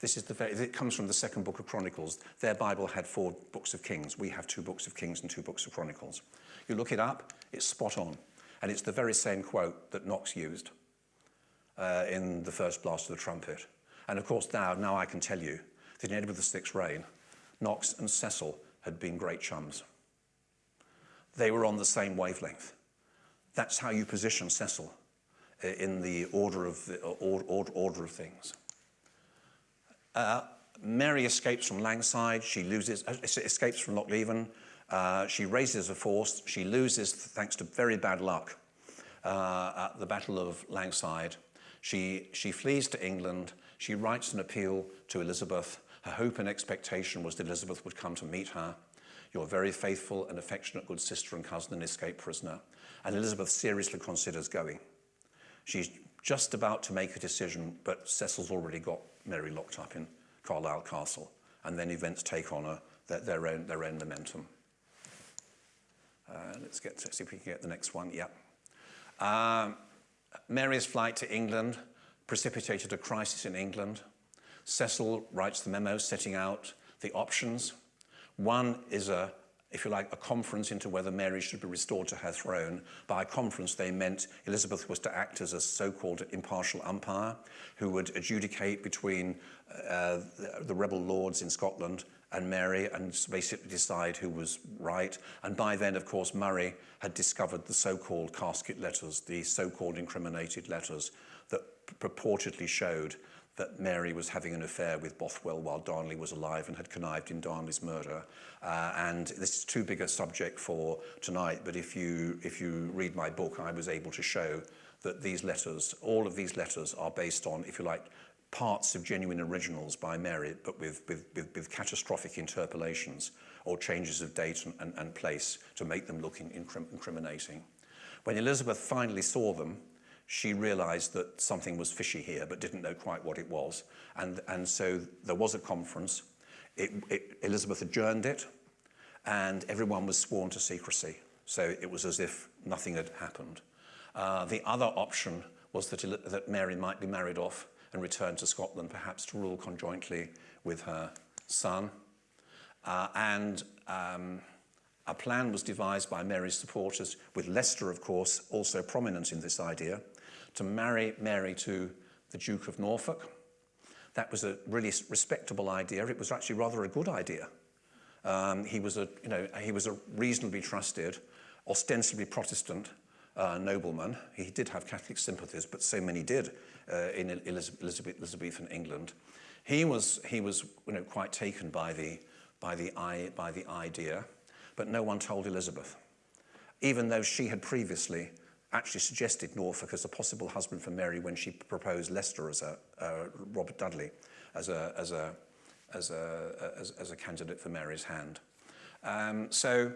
This is the it comes from the second book of Chronicles. Their Bible had four books of kings. We have two books of kings and two books of Chronicles. You look it up, it's spot on. And it's the very same quote that Knox used uh, in the first blast of the trumpet. And of course, now, now I can tell you that in Edward VI's reign, Knox and Cecil had been great chums. They were on the same wavelength. That's how you position Cecil uh, in the order of, the, order, order of things. Uh, Mary escapes from Langside. She loses, uh, escapes from Lochleven. Uh, she raises a force. She loses, thanks to very bad luck, uh, at the Battle of Langside. She, she flees to England. She writes an appeal to Elizabeth. Her hope and expectation was that Elizabeth would come to meet her. Your very faithful and affectionate good sister and cousin and escaped prisoner. And Elizabeth seriously considers going. She's just about to make a decision, but Cecil's already got Mary locked up in Carlisle Castle. And then events take on their, their, own, their own momentum. Uh, let's get to, see if we can get the next one. Yeah. Um, Mary's flight to England precipitated a crisis in England. Cecil writes the memo setting out the options. One is a, if you like, a conference into whether Mary should be restored to her throne. By conference, they meant Elizabeth was to act as a so-called impartial umpire who would adjudicate between uh, the, the rebel lords in Scotland and Mary and basically decide who was right. And by then, of course, Murray had discovered the so-called casket letters, the so-called incriminated letters that purportedly showed that Mary was having an affair with Bothwell while Darnley was alive and had connived in Darnley's murder. Uh, and this is too big a subject for tonight, but if you, if you read my book, I was able to show that these letters, all of these letters are based on, if you like, parts of genuine originals by Mary, but with, with, with, with catastrophic interpolations or changes of date and, and, and place to make them look in, incrim incriminating. When Elizabeth finally saw them, she realized that something was fishy here, but didn't know quite what it was. And, and so there was a conference. It, it, Elizabeth adjourned it, and everyone was sworn to secrecy. So it was as if nothing had happened. Uh, the other option was that, that Mary might be married off and return to Scotland, perhaps to rule conjointly with her son. Uh, and um, a plan was devised by Mary's supporters, with Leicester, of course, also prominent in this idea, to marry Mary to the Duke of Norfolk. That was a really respectable idea. It was actually rather a good idea. Um, he, was a, you know, he was a reasonably trusted, ostensibly Protestant uh, nobleman. He did have Catholic sympathies, but so many did uh, in Elizabeth, Elizabethan England. He was, he was you know, quite taken by the, by, the, by the idea, but no one told Elizabeth, even though she had previously actually suggested Norfolk as a possible husband for Mary when she proposed Leicester as a, uh, Robert Dudley as a, as, a, as, a, as, as a candidate for Mary's hand. Um, so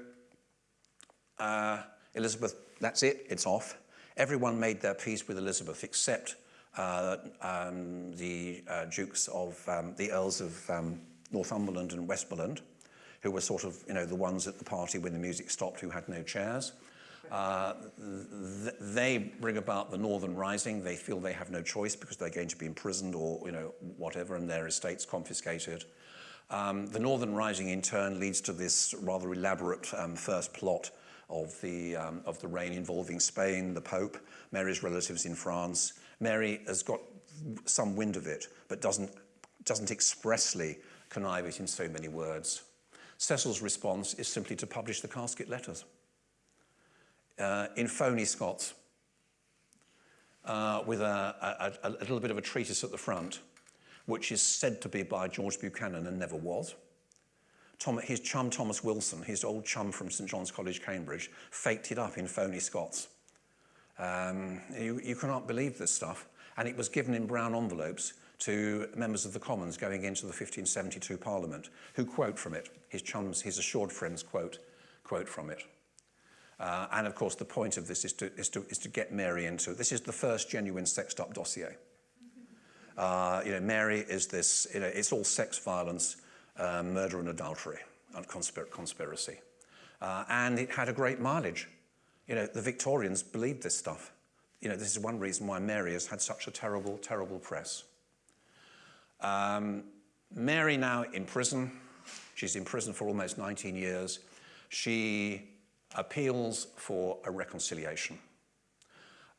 uh, Elizabeth, that's it, it's off. Everyone made their peace with Elizabeth except uh, um, the uh, dukes of um, the earls of um, Northumberland and Westmoreland, who were sort of, you know, the ones at the party when the music stopped who had no chairs. Uh, th they bring about the Northern Rising. They feel they have no choice because they're going to be imprisoned or you know whatever, and their estates confiscated. Um, the Northern Rising, in turn, leads to this rather elaborate um, first plot of the, um, of the reign involving Spain, the Pope, Mary's relatives in France. Mary has got some wind of it, but doesn't, doesn't expressly connive it in so many words. Cecil's response is simply to publish the casket letters uh, in phony Scots uh, with a, a, a little bit of a treatise at the front, which is said to be by George Buchanan and never was. Tom, his chum Thomas Wilson, his old chum from St John's College, Cambridge, faked it up in phony Scots. Um, you, you cannot believe this stuff. And it was given in brown envelopes to members of the Commons going into the 1572 Parliament, who quote from it. His chums, his assured friends quote, quote from it. Uh, and of course, the point of this is to, is, to, is to get Mary into, this is the first genuine sexed up dossier. Uh, you know, Mary is this, you know, it's all sex violence, uh, murder and adultery and conspir conspiracy. Uh, and it had a great mileage. You know, the Victorians believed this stuff. You know, this is one reason why Mary has had such a terrible, terrible press. Um, Mary now in prison. She's in prison for almost 19 years. She appeals for a reconciliation.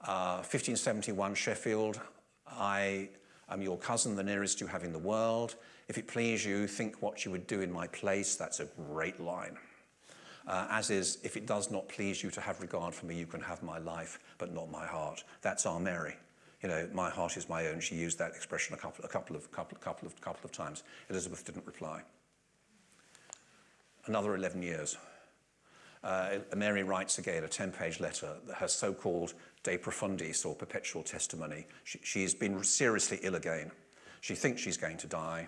Uh, 1571 Sheffield, I am your cousin, the nearest you have in the world. If it please you, think what you would do in my place. That's a great line. Uh, as is, if it does not please you to have regard for me, you can have my life, but not my heart. That's our Mary. You know, my heart is my own. She used that expression a couple, a couple of, couple, couple of, couple of times. Elizabeth didn't reply. Another 11 years. Uh, Mary writes again a 10-page letter, her so-called De Profundis, or perpetual testimony. She, she's been seriously ill again. She thinks she's going to die.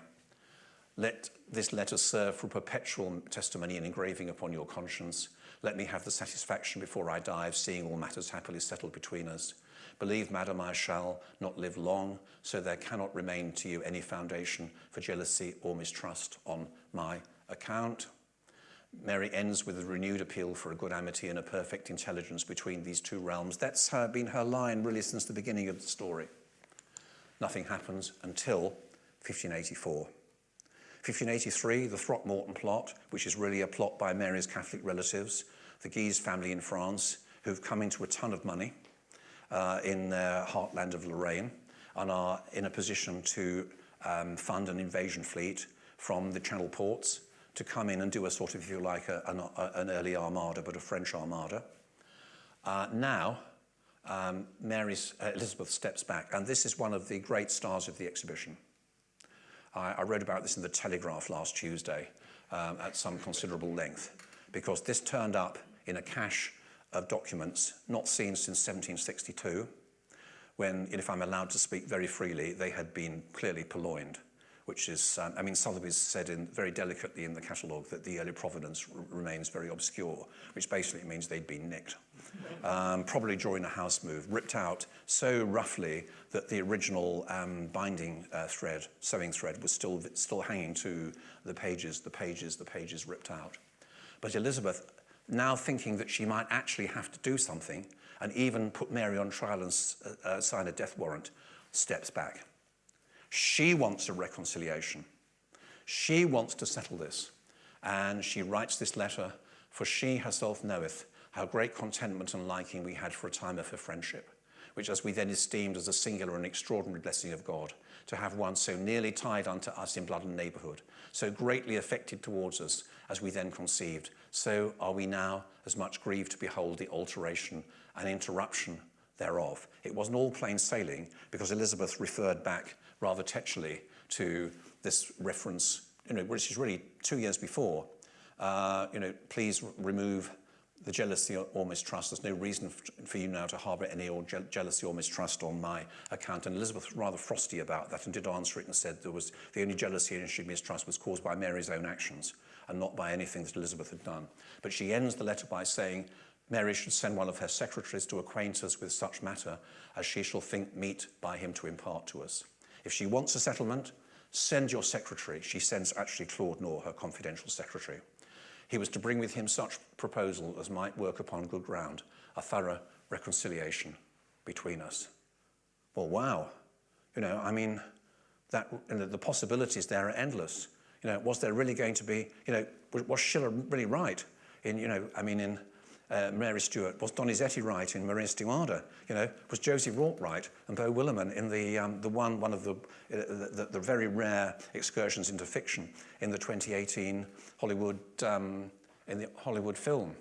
Let this letter serve for perpetual testimony and engraving upon your conscience. Let me have the satisfaction before I die of seeing all matters happily settled between us. Believe, madam, I shall not live long, so there cannot remain to you any foundation for jealousy or mistrust on my account. Mary ends with a renewed appeal for a good amity and a perfect intelligence between these two realms. That's her, been her line really since the beginning of the story. Nothing happens until 1584. 1583, the Throckmorton plot, which is really a plot by Mary's Catholic relatives, the Guise family in France, who've come into a ton of money uh, in their heartland of Lorraine and are in a position to um, fund an invasion fleet from the Channel ports to come in and do a sort of, if you like, a, an, a, an early armada, but a French armada. Uh, now, um, Mary's, uh, Elizabeth steps back, and this is one of the great stars of the exhibition. I, I wrote about this in the Telegraph last Tuesday um, at some considerable length because this turned up in a cache of documents not seen since 1762 when, if I'm allowed to speak very freely, they had been clearly purloined. Which is, um, I mean, Sotheby's said in, very delicately in the catalogue that the early provenance remains very obscure, which basically means they'd been nicked. Um, probably during a house move, ripped out so roughly that the original um, binding uh, thread, sewing thread, was still, still hanging to the pages, the pages, the pages ripped out. But Elizabeth, now thinking that she might actually have to do something and even put Mary on trial and uh, uh, sign a death warrant, steps back. She wants a reconciliation. She wants to settle this. And she writes this letter, for she herself knoweth how great contentment and liking we had for a time of her friendship, which as we then esteemed as a singular and extraordinary blessing of God, to have one so nearly tied unto us in blood and neighbourhood, so greatly affected towards us as we then conceived, so are we now as much grieved to behold the alteration and interruption thereof. It wasn't all plain sailing because Elizabeth referred back rather tetchily to this reference, you know, which is really two years before. Uh, you know, please remove the jealousy or mistrust. There's no reason for you now to harbour any or je jealousy or mistrust on my account. And Elizabeth was rather frosty about that and did answer it and said there was the only jealousy and she mistrust was caused by Mary's own actions and not by anything that Elizabeth had done. But she ends the letter by saying, Mary should send one of her secretaries to acquaint us with such matter as she shall think meet by him to impart to us. If she wants a settlement, send your secretary. She sends actually Claude Knorr, her confidential secretary. He was to bring with him such proposal as might work upon good ground, a thorough reconciliation between us. Well, wow. You know, I mean, that, you know, the possibilities there are endless. You know, was there really going to be, you know, was Schiller really right in, you know, I mean, in uh, Mary Stuart? Was Donizetti right in Maria Stuarda? You know, was Josie Rourke right and Beau Willimon in the, um, the one, one of the, uh, the, the, very rare excursions into fiction in the 2018 Hollywood, um, in the Hollywood film?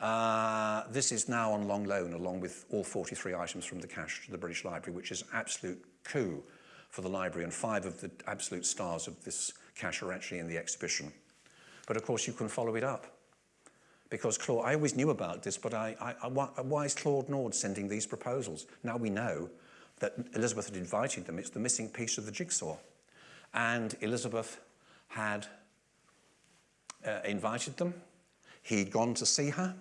Uh, this is now on long loan along with all 43 items from the cache to the British Library, which is absolute coup for the library and five of the absolute stars of this cache are actually in the exhibition. But of course you can follow it up because Claude, I always knew about this, but I, I, I, why is Claude Nau sending these proposals? Now we know that Elizabeth had invited them. It's the missing piece of the jigsaw. And Elizabeth had uh, invited them. He'd gone to see her.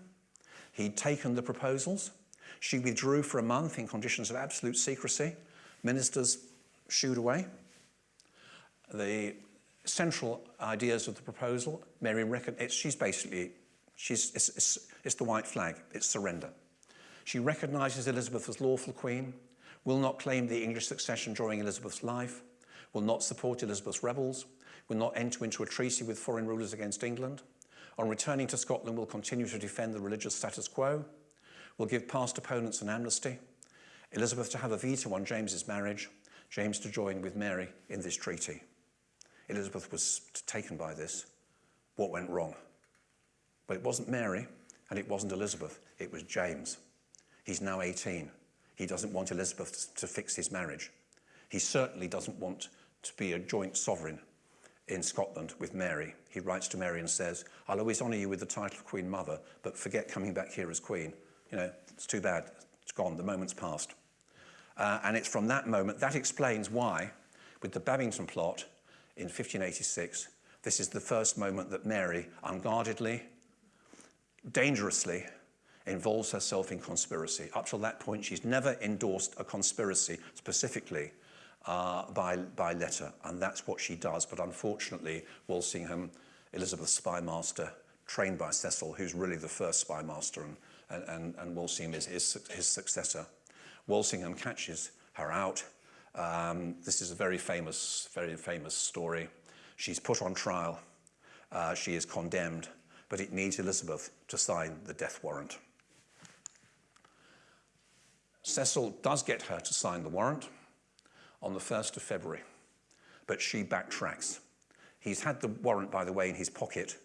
He'd taken the proposals. She withdrew for a month in conditions of absolute secrecy. Ministers shooed away. The central ideas of the proposal, Mary recognized, she's basically, she's, it's, it's, it's the white flag, it's surrender. She recognizes Elizabeth as lawful queen, will not claim the English succession during Elizabeth's life, will not support Elizabeth's rebels, will not enter into a treaty with foreign rulers against England, on returning to Scotland, will continue to defend the religious status quo, will give past opponents an amnesty, Elizabeth to have a veto on James's marriage, James to join with Mary in this treaty. Elizabeth was taken by this. What went wrong? But it wasn't Mary and it wasn't Elizabeth, it was James. He's now 18. He doesn't want Elizabeth to fix his marriage. He certainly doesn't want to be a joint sovereign in Scotland with Mary. He writes to Mary and says, I'll always honour you with the title of Queen Mother, but forget coming back here as Queen. You know, it's too bad. It's gone. The moment's passed. Uh, and it's from that moment, that explains why, with the Babington plot in 1586, this is the first moment that Mary unguardedly, dangerously involves herself in conspiracy. Up till that point, she's never endorsed a conspiracy specifically uh, by, by letter, and that's what she does. But unfortunately, Walsingham, Elizabeth's spymaster, trained by Cecil, who's really the first spymaster, and, and, and Walsingham is his, his successor. Walsingham catches her out. Um, this is a very famous, very famous story. She's put on trial. Uh, she is condemned, but it needs Elizabeth to sign the death warrant. Cecil does get her to sign the warrant on the 1st of February, but she backtracks. He's had the warrant, by the way, in his pocket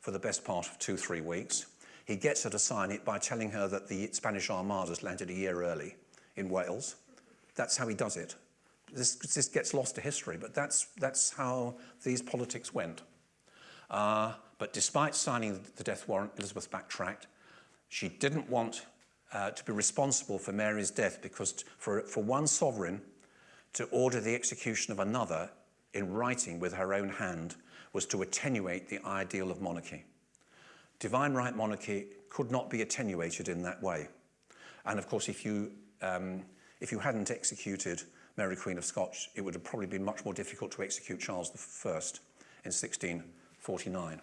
for the best part of two, three weeks. He gets her to sign it by telling her that the Spanish armadas landed a year early in Wales. That's how he does it. This, this gets lost to history, but that's, that's how these politics went. Uh, but despite signing the death warrant, Elizabeth backtracked. She didn't want uh, to be responsible for Mary's death because for, for one sovereign to order the execution of another in writing with her own hand was to attenuate the ideal of monarchy. Divine right monarchy could not be attenuated in that way. And of course, if you, um, if you hadn't executed Mary Queen of Scots, it would have probably been much more difficult to execute Charles I in 1649.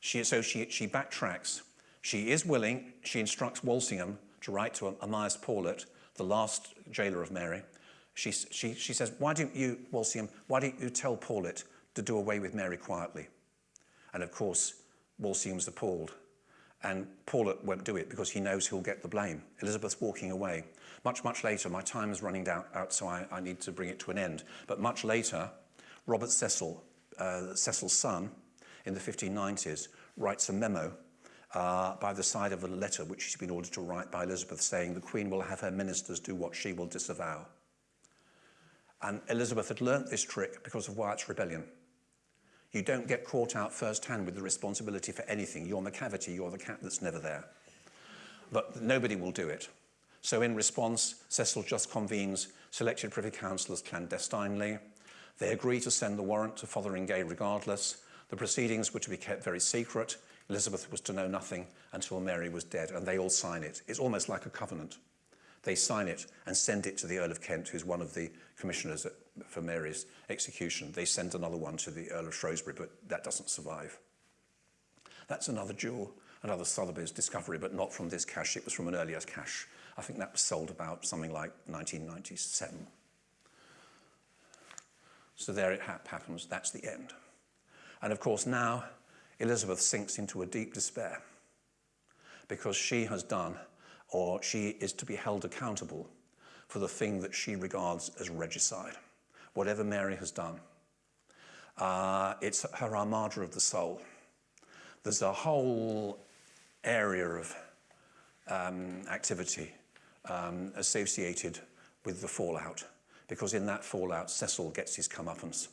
She, so she, she backtracks. She is willing, she instructs Walsingham to write to Amias Paulet, the last jailer of Mary, she, she, she says, why don't you, Walsingham, why don't you tell Paulet to do away with Mary quietly? And of course, Walsingham's appalled. And Paulet won't do it because he knows he'll get the blame. Elizabeth's walking away. Much, much later, my time is running down, out, so I, I need to bring it to an end. But much later, Robert Cecil, uh, Cecil's son, in the 1590s, writes a memo uh, by the side of a letter which he's been ordered to write by Elizabeth saying the Queen will have her ministers do what she will disavow. And Elizabeth had learnt this trick because of Wyatt's rebellion. You don't get caught out firsthand with the responsibility for anything. You're Macavity, you're the cat that's never there. But nobody will do it. So in response, Cecil just convenes selected Privy Councillors clandestinely. They agree to send the warrant to Fotheringay regardless. The proceedings were to be kept very secret. Elizabeth was to know nothing until Mary was dead, and they all sign it. It's almost like a covenant. They sign it and send it to the Earl of Kent, who's one of the commissioners for Mary's execution. They send another one to the Earl of Shrewsbury, but that doesn't survive. That's another jewel another Sotheby's discovery, but not from this cache. It was from an earlier cache. I think that was sold about something like 1997. So there it ha happens. That's the end. And of course, now Elizabeth sinks into a deep despair because she has done, or she is to be held accountable for the thing that she regards as regicide, whatever Mary has done. Uh, it's her armada of the soul. There's a whole area of um, activity um, associated with the fallout, because in that fallout, Cecil gets his comeuppance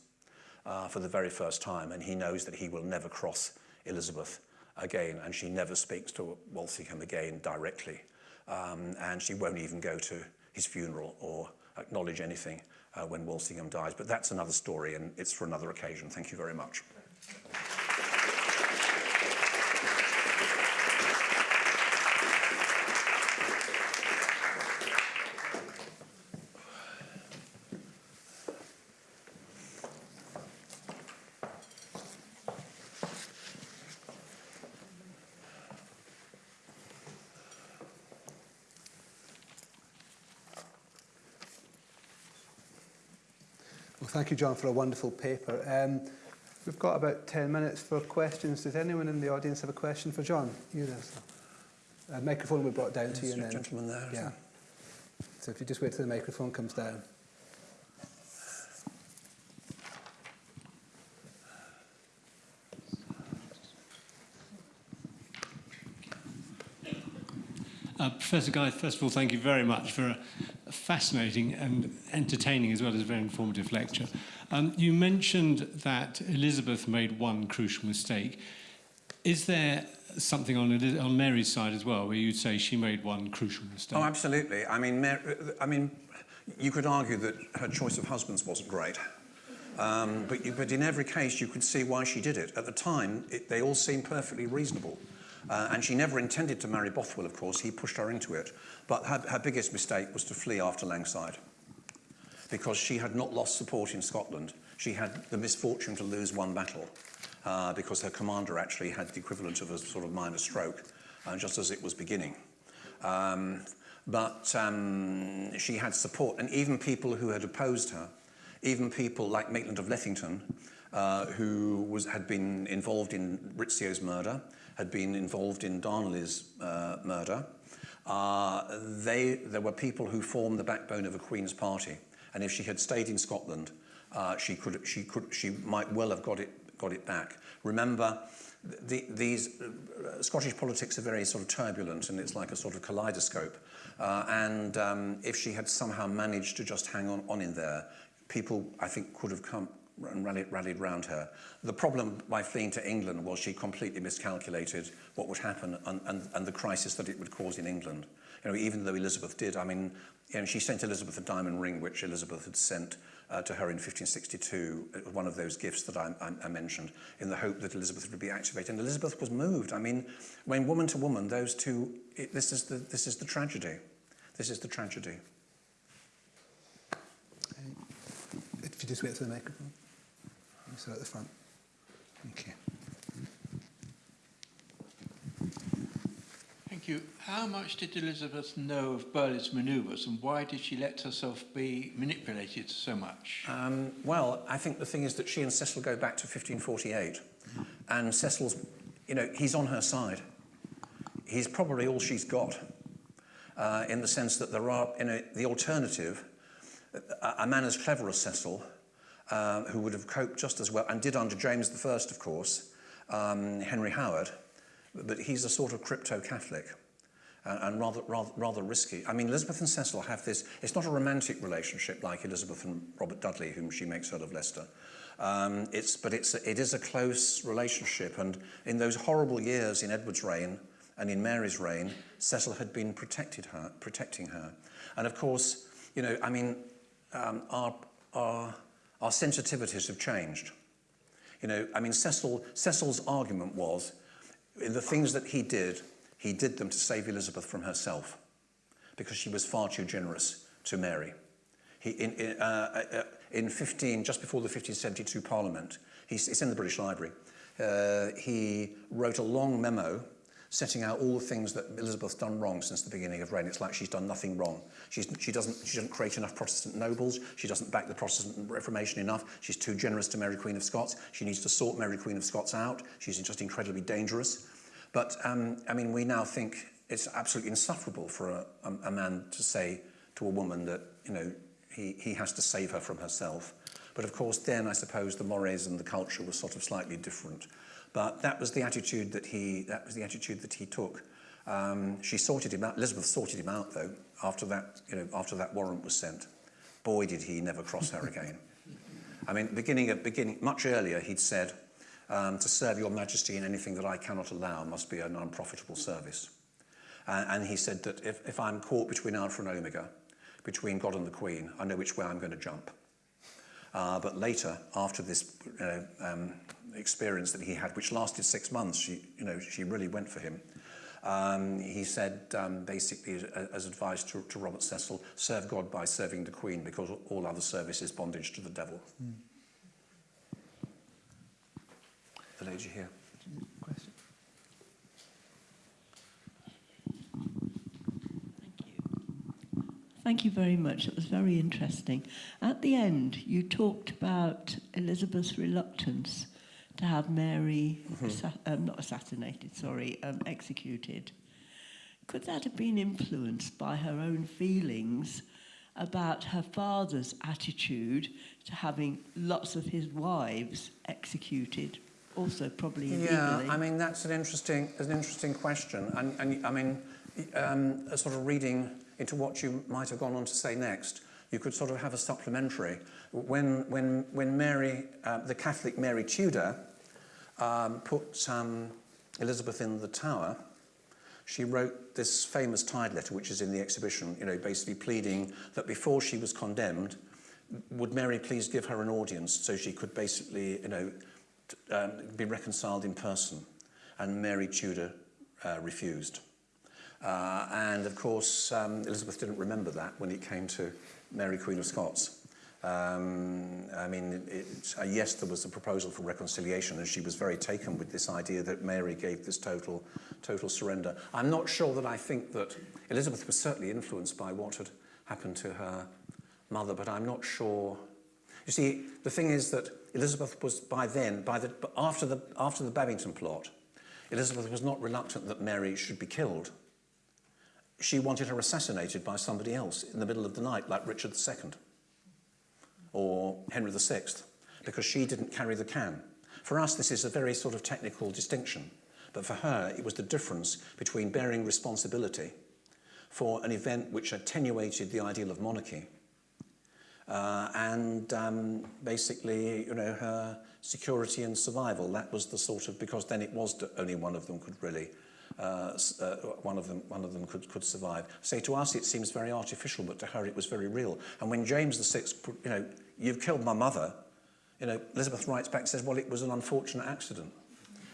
uh, for the very first time, and he knows that he will never cross Elizabeth again, and she never speaks to Walsingham again directly, um, and she won't even go to his funeral or acknowledge anything uh, when Walsingham dies. But that's another story, and it's for another occasion. Thank you very much. Thank you, John, for a wonderful paper. Um, we've got about 10 minutes for questions. Does anyone in the audience have a question for John? You there, sir. A microphone will be brought down to you. Is And a then, gentleman there? Yeah. So if you just wait till the microphone comes down. Uh, Professor Guy, first of all, thank you very much for a, a fascinating and entertaining as well as a very informative lecture. Um, you mentioned that Elizabeth made one crucial mistake. Is there something on, on Mary's side as well where you'd say she made one crucial mistake? Oh, absolutely. I mean, Mar I mean, you could argue that her choice of husbands wasn't great. Um, but, you, but in every case, you could see why she did it. At the time, it, they all seemed perfectly reasonable. Uh, and she never intended to marry Bothwell, of course. He pushed her into it. But her, her biggest mistake was to flee after Langside because she had not lost support in Scotland. She had the misfortune to lose one battle uh, because her commander actually had the equivalent of a sort of minor stroke uh, just as it was beginning. Um, but um, she had support, and even people who had opposed her, even people like Maitland of Lethington, uh, who was, had been involved in Rizzio's murder, had been involved in Darnley's uh, murder, uh, they, there were people who formed the backbone of a Queen's party. And if she had stayed in Scotland, uh, she, could, she, could, she might well have got it, got it back. Remember, the, these uh, Scottish politics are very sort of turbulent and it's like a sort of kaleidoscope. Uh, and um, if she had somehow managed to just hang on, on in there, people, I think, could have come and rallied, rallied round her. The problem by fleeing to England was she completely miscalculated what would happen and, and, and the crisis that it would cause in England. You know, even though Elizabeth did, I mean, you know, she sent Elizabeth a diamond ring, which Elizabeth had sent uh, to her in 1562, one of those gifts that I, I, I mentioned, in the hope that Elizabeth would be activated. And Elizabeth was moved. I mean, when woman to woman, those two, it, this, is the, this is the tragedy. This is the tragedy. If you just wait for the microphone. So at the front. Okay. Thank you. How much did Elizabeth know of Burghley's manoeuvres and why did she let herself be manipulated so much? Um, well, I think the thing is that she and Cecil go back to 1548. And Cecil's, you know, he's on her side. He's probably all she's got. Uh, in the sense that there are, you know, the alternative, a, a man as clever as Cecil, uh, who would have coped just as well, and did under James I, of course, um, Henry Howard, but he's a sort of crypto-Catholic and, and rather, rather, rather risky. I mean, Elizabeth and Cecil have this, it's not a romantic relationship like Elizabeth and Robert Dudley, whom she makes Earl of Leicester. Um, it's, but it's, it is a close relationship, and in those horrible years in Edward's reign and in Mary's reign, Cecil had been protected her, protecting her. And of course, you know, I mean, um, our, our, our sensitivities have changed. You know, I mean, Cecil, Cecil's argument was, the things that he did, he did them to save Elizabeth from herself, because she was far too generous to Mary. He, in, in, uh, uh, in 15, just before the 1572 Parliament, he's, it's in the British Library, uh, he wrote a long memo setting out all the things that Elizabeth's done wrong since the beginning of reign. It's like she's done nothing wrong. She's, she, doesn't, she doesn't create enough Protestant nobles. She doesn't back the Protestant Reformation enough. She's too generous to Mary Queen of Scots. She needs to sort Mary Queen of Scots out. She's just incredibly dangerous. But, um, I mean, we now think it's absolutely insufferable for a, a, a man to say to a woman that, you know, he, he has to save her from herself. But of course, then I suppose the mores and the culture was sort of slightly different. But that was the attitude that he, that was the attitude that he took. Um, she sorted him out. Elizabeth sorted him out, though, after that, you know, after that warrant was sent. Boy, did he never cross her again. I mean, beginning at beginning, much earlier, he'd said, um, to serve your majesty in anything that I cannot allow must be an unprofitable service. Uh, and he said that if, if I'm caught between Alpha and Omega, between God and the Queen, I know which way I'm going to jump. Uh, but later, after this uh, um, experience that he had, which lasted six months, she, you know, she really went for him. Um, he said, um, basically, as advice to, to Robert Cecil, serve God by serving the Queen, because all other service is bondage to the devil. Mm. The lady here. Thank you very much. It was very interesting. At the end, you talked about Elizabeth's reluctance to have Mary, mm-hmm. um, not assassinated, sorry, um, executed. Could that have been influenced by her own feelings about her father's attitude to having lots of his wives executed, also probably illegally? Yeah, I mean that's an interesting, an interesting question, and, and I mean, um, a sort of reading into what you might have gone on to say next. You could sort of have a supplementary. When, when, when Mary, uh, the Catholic Mary Tudor, um, put um, Elizabeth in the tower, she wrote this famous Tide letter, which is in the exhibition, you know, basically pleading that before she was condemned, would Mary please give her an audience so she could basically, you know, um, be reconciled in person. And Mary Tudor uh, refused. Uh, and of course, um, Elizabeth didn't remember that when it came to Mary Queen of Scots. Um, I mean, it, uh, yes, there was a proposal for reconciliation, and she was very taken with this idea that Mary gave this total, total surrender. I'm not sure that I think that Elizabeth was certainly influenced by what had happened to her mother, but I'm not sure. You see, the thing is that Elizabeth was by then, by the, after, the, after the Babington plot, Elizabeth was not reluctant that Mary should be killed. She wanted her assassinated by somebody else in the middle of the night, like Richard II or Henry VI, because she didn't carry the can. For us, this is a very sort of technical distinction, but for her, it was the difference between bearing responsibility for an event which attenuated the ideal of monarchy uh, and um, basically, you know, her security and survival. That was the sort of, because then it was only one of them could really uh, uh, one of them, one of them could, could survive. Say to us, it seems very artificial, but to her it was very real. And when James VI, you know, you've killed my mother, you know, Elizabeth writes back and says, well, it was an unfortunate accident.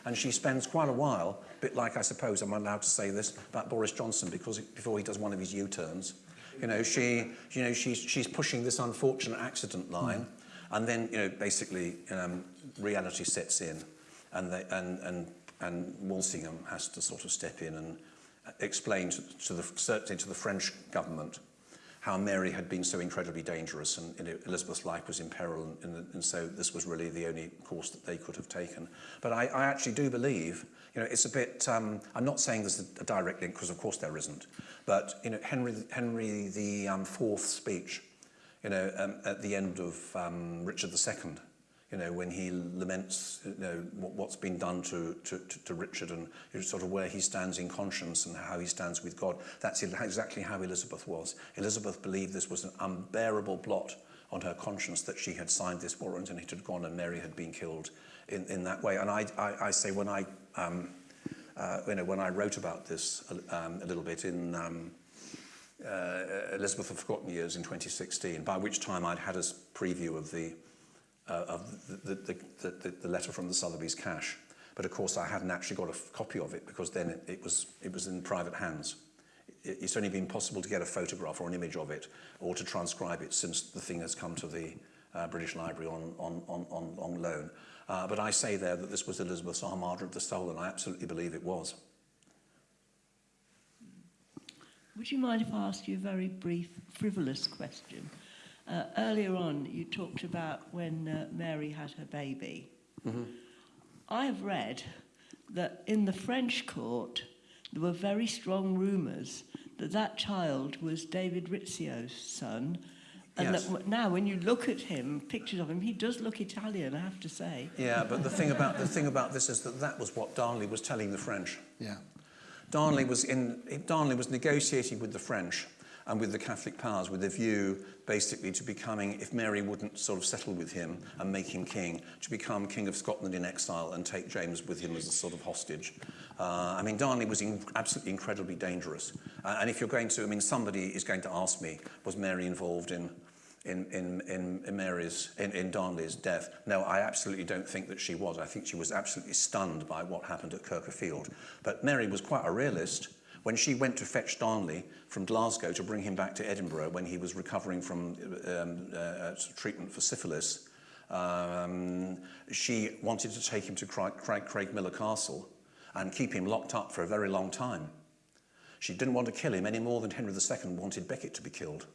And she spends quite a while, a bit like I suppose I'm allowed to say this about Boris Johnson because before he does one of his U-turns, you know, she, you know, she's, she's pushing this unfortunate accident line. Mm. And then, you know, basically, um, reality sets in and, they, and, and and Walsingham has to sort of step in and explain to, to the, certainly to the French government how Mary had been so incredibly dangerous and Elizabeth's life was in peril and, and, and so this was really the only course that they could have taken. But I, I actually do believe, you know, it's a bit, um, I'm not saying there's a, direct link because of course there isn't, but you know, Henry, Henry the um, fourth speech, you know, um, at the end of um, Richard II, you know, when he laments, you know, what's been done to, to, to Richard and you know, sort of where he stands in conscience and how he stands with God. That's exactly how Elizabeth was. Elizabeth believed this was an unbearable blot on her conscience that she had signed this warrant and it had gone and Mary had been killed in, in that way. And I, I, I say when I, um, uh, you know, when I wrote about this um, a little bit in um, uh, Elizabeth of Forgotten Years in 2016, by which time I'd had a preview of the uh, of the, the, the, the, letter from the Sotheby's cache. But of course, I hadn't actually got a copy of it because then it, it, was, it was in private hands. It, it's only been possible to get a photograph or an image of it or to transcribe it since the thing has come to the uh, British Library on, on, on, on, on loan. Uh, but I say there that this was Elizabeth's Armada of the Soul, and I absolutely believe it was. Would you mind if I ask you a very brief, frivolous question? Uh, earlier on, you talked about when uh, Mary had her baby. I have read that in the French court, there were very strong rumours that that child was David Rizzio's son. And Yes. that now, when you look at him, pictures of him, he does look Italian, I have to say. Yeah, but the thing about the thing about this is that that was what Darnley was telling the French. Yeah. Darnley was in Darnley was negotiating with the French and with the Catholic powers with a view basically to becoming, if Mary wouldn't sort of settle with him and make him king, to become king of Scotland in exile and take James with him as a sort of hostage. Uh, I mean, Darnley was in, absolutely incredibly dangerous. Uh, and if you're going to, I mean, somebody is going to ask me, was Mary involved in in, in, in, Mary's, in, in Darnley's death. No, I absolutely don't think that she was. I think she was absolutely stunned by what happened at Kirk o' Field. But Mary was quite a realist. When she went to fetch Darnley from Glasgow to bring him back to Edinburgh when he was recovering from um, uh, treatment for syphilis, um, she wanted to take him to Craig, Craigmillar Castle and keep him locked up for a very long time. She didn't want to kill him any more than Henry II wanted Becket to be killed.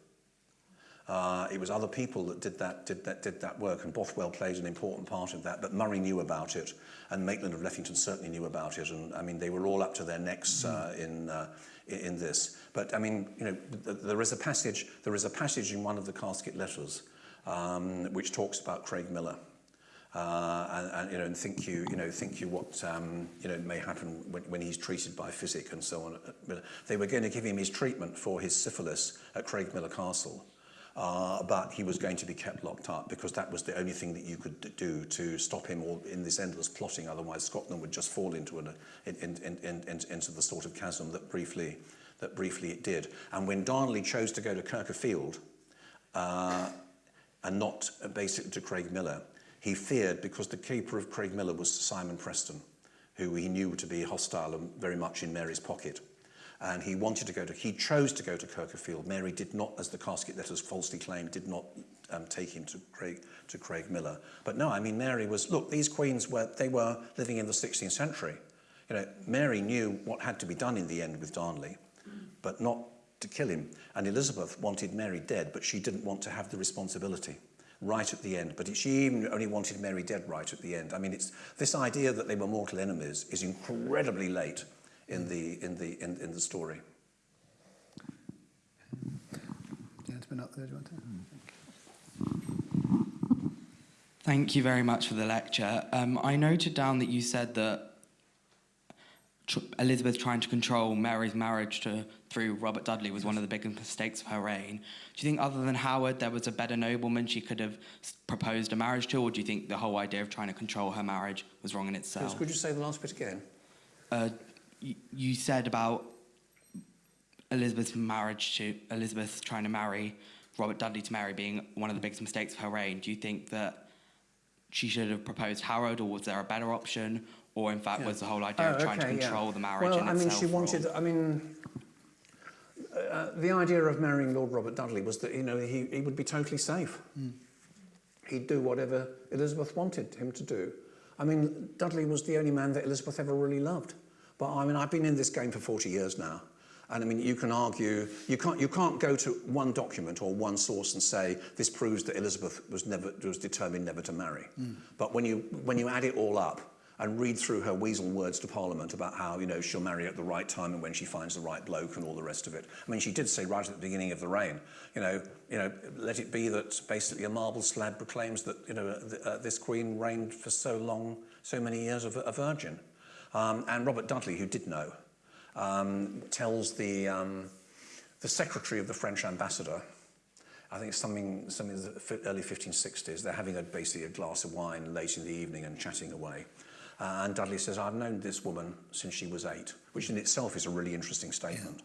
Uh, it was other people that did that, did, that, did that work, and Bothwell played an important part of that. But Moray knew about it, and Maitland of Lethington certainly knew about it. And I mean, they were all up to their necks uh, in, uh, in this. But I mean, you know, th there is a passage. There is a passage in one of the casket letters um, which talks about Craigmillar. Uh, and, and, you know, and think you, you know, think you what, um, you know, may happen when, when he's treated by physic and so on. They were going to give him his treatment for his syphilis at Craigmillar Castle. Uh, but he was going to be kept locked up because that was the only thing that you could do to stop him all in this endless plotting. Otherwise, Scotland would just fall into, an, in, in, in, in, into the sort of chasm that briefly, that briefly it did. And when Darnley chose to go to Kirk o' Field uh, and not uh, basically to Craigmillar, he feared because the keeper of Craigmillar was Simon Preston, who he knew to be hostile and very much in Mary's pocket. And he wanted to go to, he chose to go to Kirk o' Field. Mary did not, as the casket letters falsely claimed, did not um, take him to Craig, to Craigmillar. But no, I mean, Mary was, look, these queens were, they were living in the 16th century. You know, Mary knew what had to be done in the end with Darnley, but not to kill him. And Elizabeth wanted Mary dead, but she didn't want to have the responsibility right at the end. But she even only wanted Mary dead right at the end. I mean, it's this idea that they were mortal enemies is incredibly late in the in the in, in the story. Gentleman up there, do you want to? Thank you very much for the lecture. Um, I noted down that you said that tr- Elizabeth trying to control Mary's marriage to through Robert Dudley was one of the biggest mistakes of her reign. Do you think, other than Howard, there was a better nobleman she could have s- proposed a marriage to, or do you think the whole idea of trying to control her marriage was wrong in itself? Could you say the last bit again? uh, you, said about Elizabeth's marriage to Elizabeth trying to marry Robert Dudley to Mary being one of the biggest mistakes of her reign. Do you think that she should have proposed Harold, or was there a better option, or in fact was the whole idea of trying to control the marriage Oh, Well, in I mean, she wanted. I mean, uh, the idea of marrying Lord Robert Dudley was that you know he, he would be totally safe. He'd do whatever Elizabeth wanted him to do. I mean, Dudley was the only man that Elizabeth ever really loved. But I mean, I've been in this game for 40 years now. And I mean, you can argue, you can't, you can't go to one document or one source and say this proves that Elizabeth was, never, was determined never to marry. But when you, when you add it all up and read through her weasel words to Parliament about how, you know, she'll marry at the right time and when she finds the right bloke and all the rest of it. I mean, she did say right at the beginning of the reign, you know, you know, let it be that basically a marble slab proclaims that, you know, th- uh, this queen reigned for so long, so many years of a virgin. Um, and Robert Dudley, who did know, um, tells the, um, the secretary of the French ambassador, I think it's something, something in the early 1560s, they're having a, basically a glass of wine late in the evening and chatting away. Uh, and Dudley says, I've known this woman since she was eight, which in itself is a really interesting statement.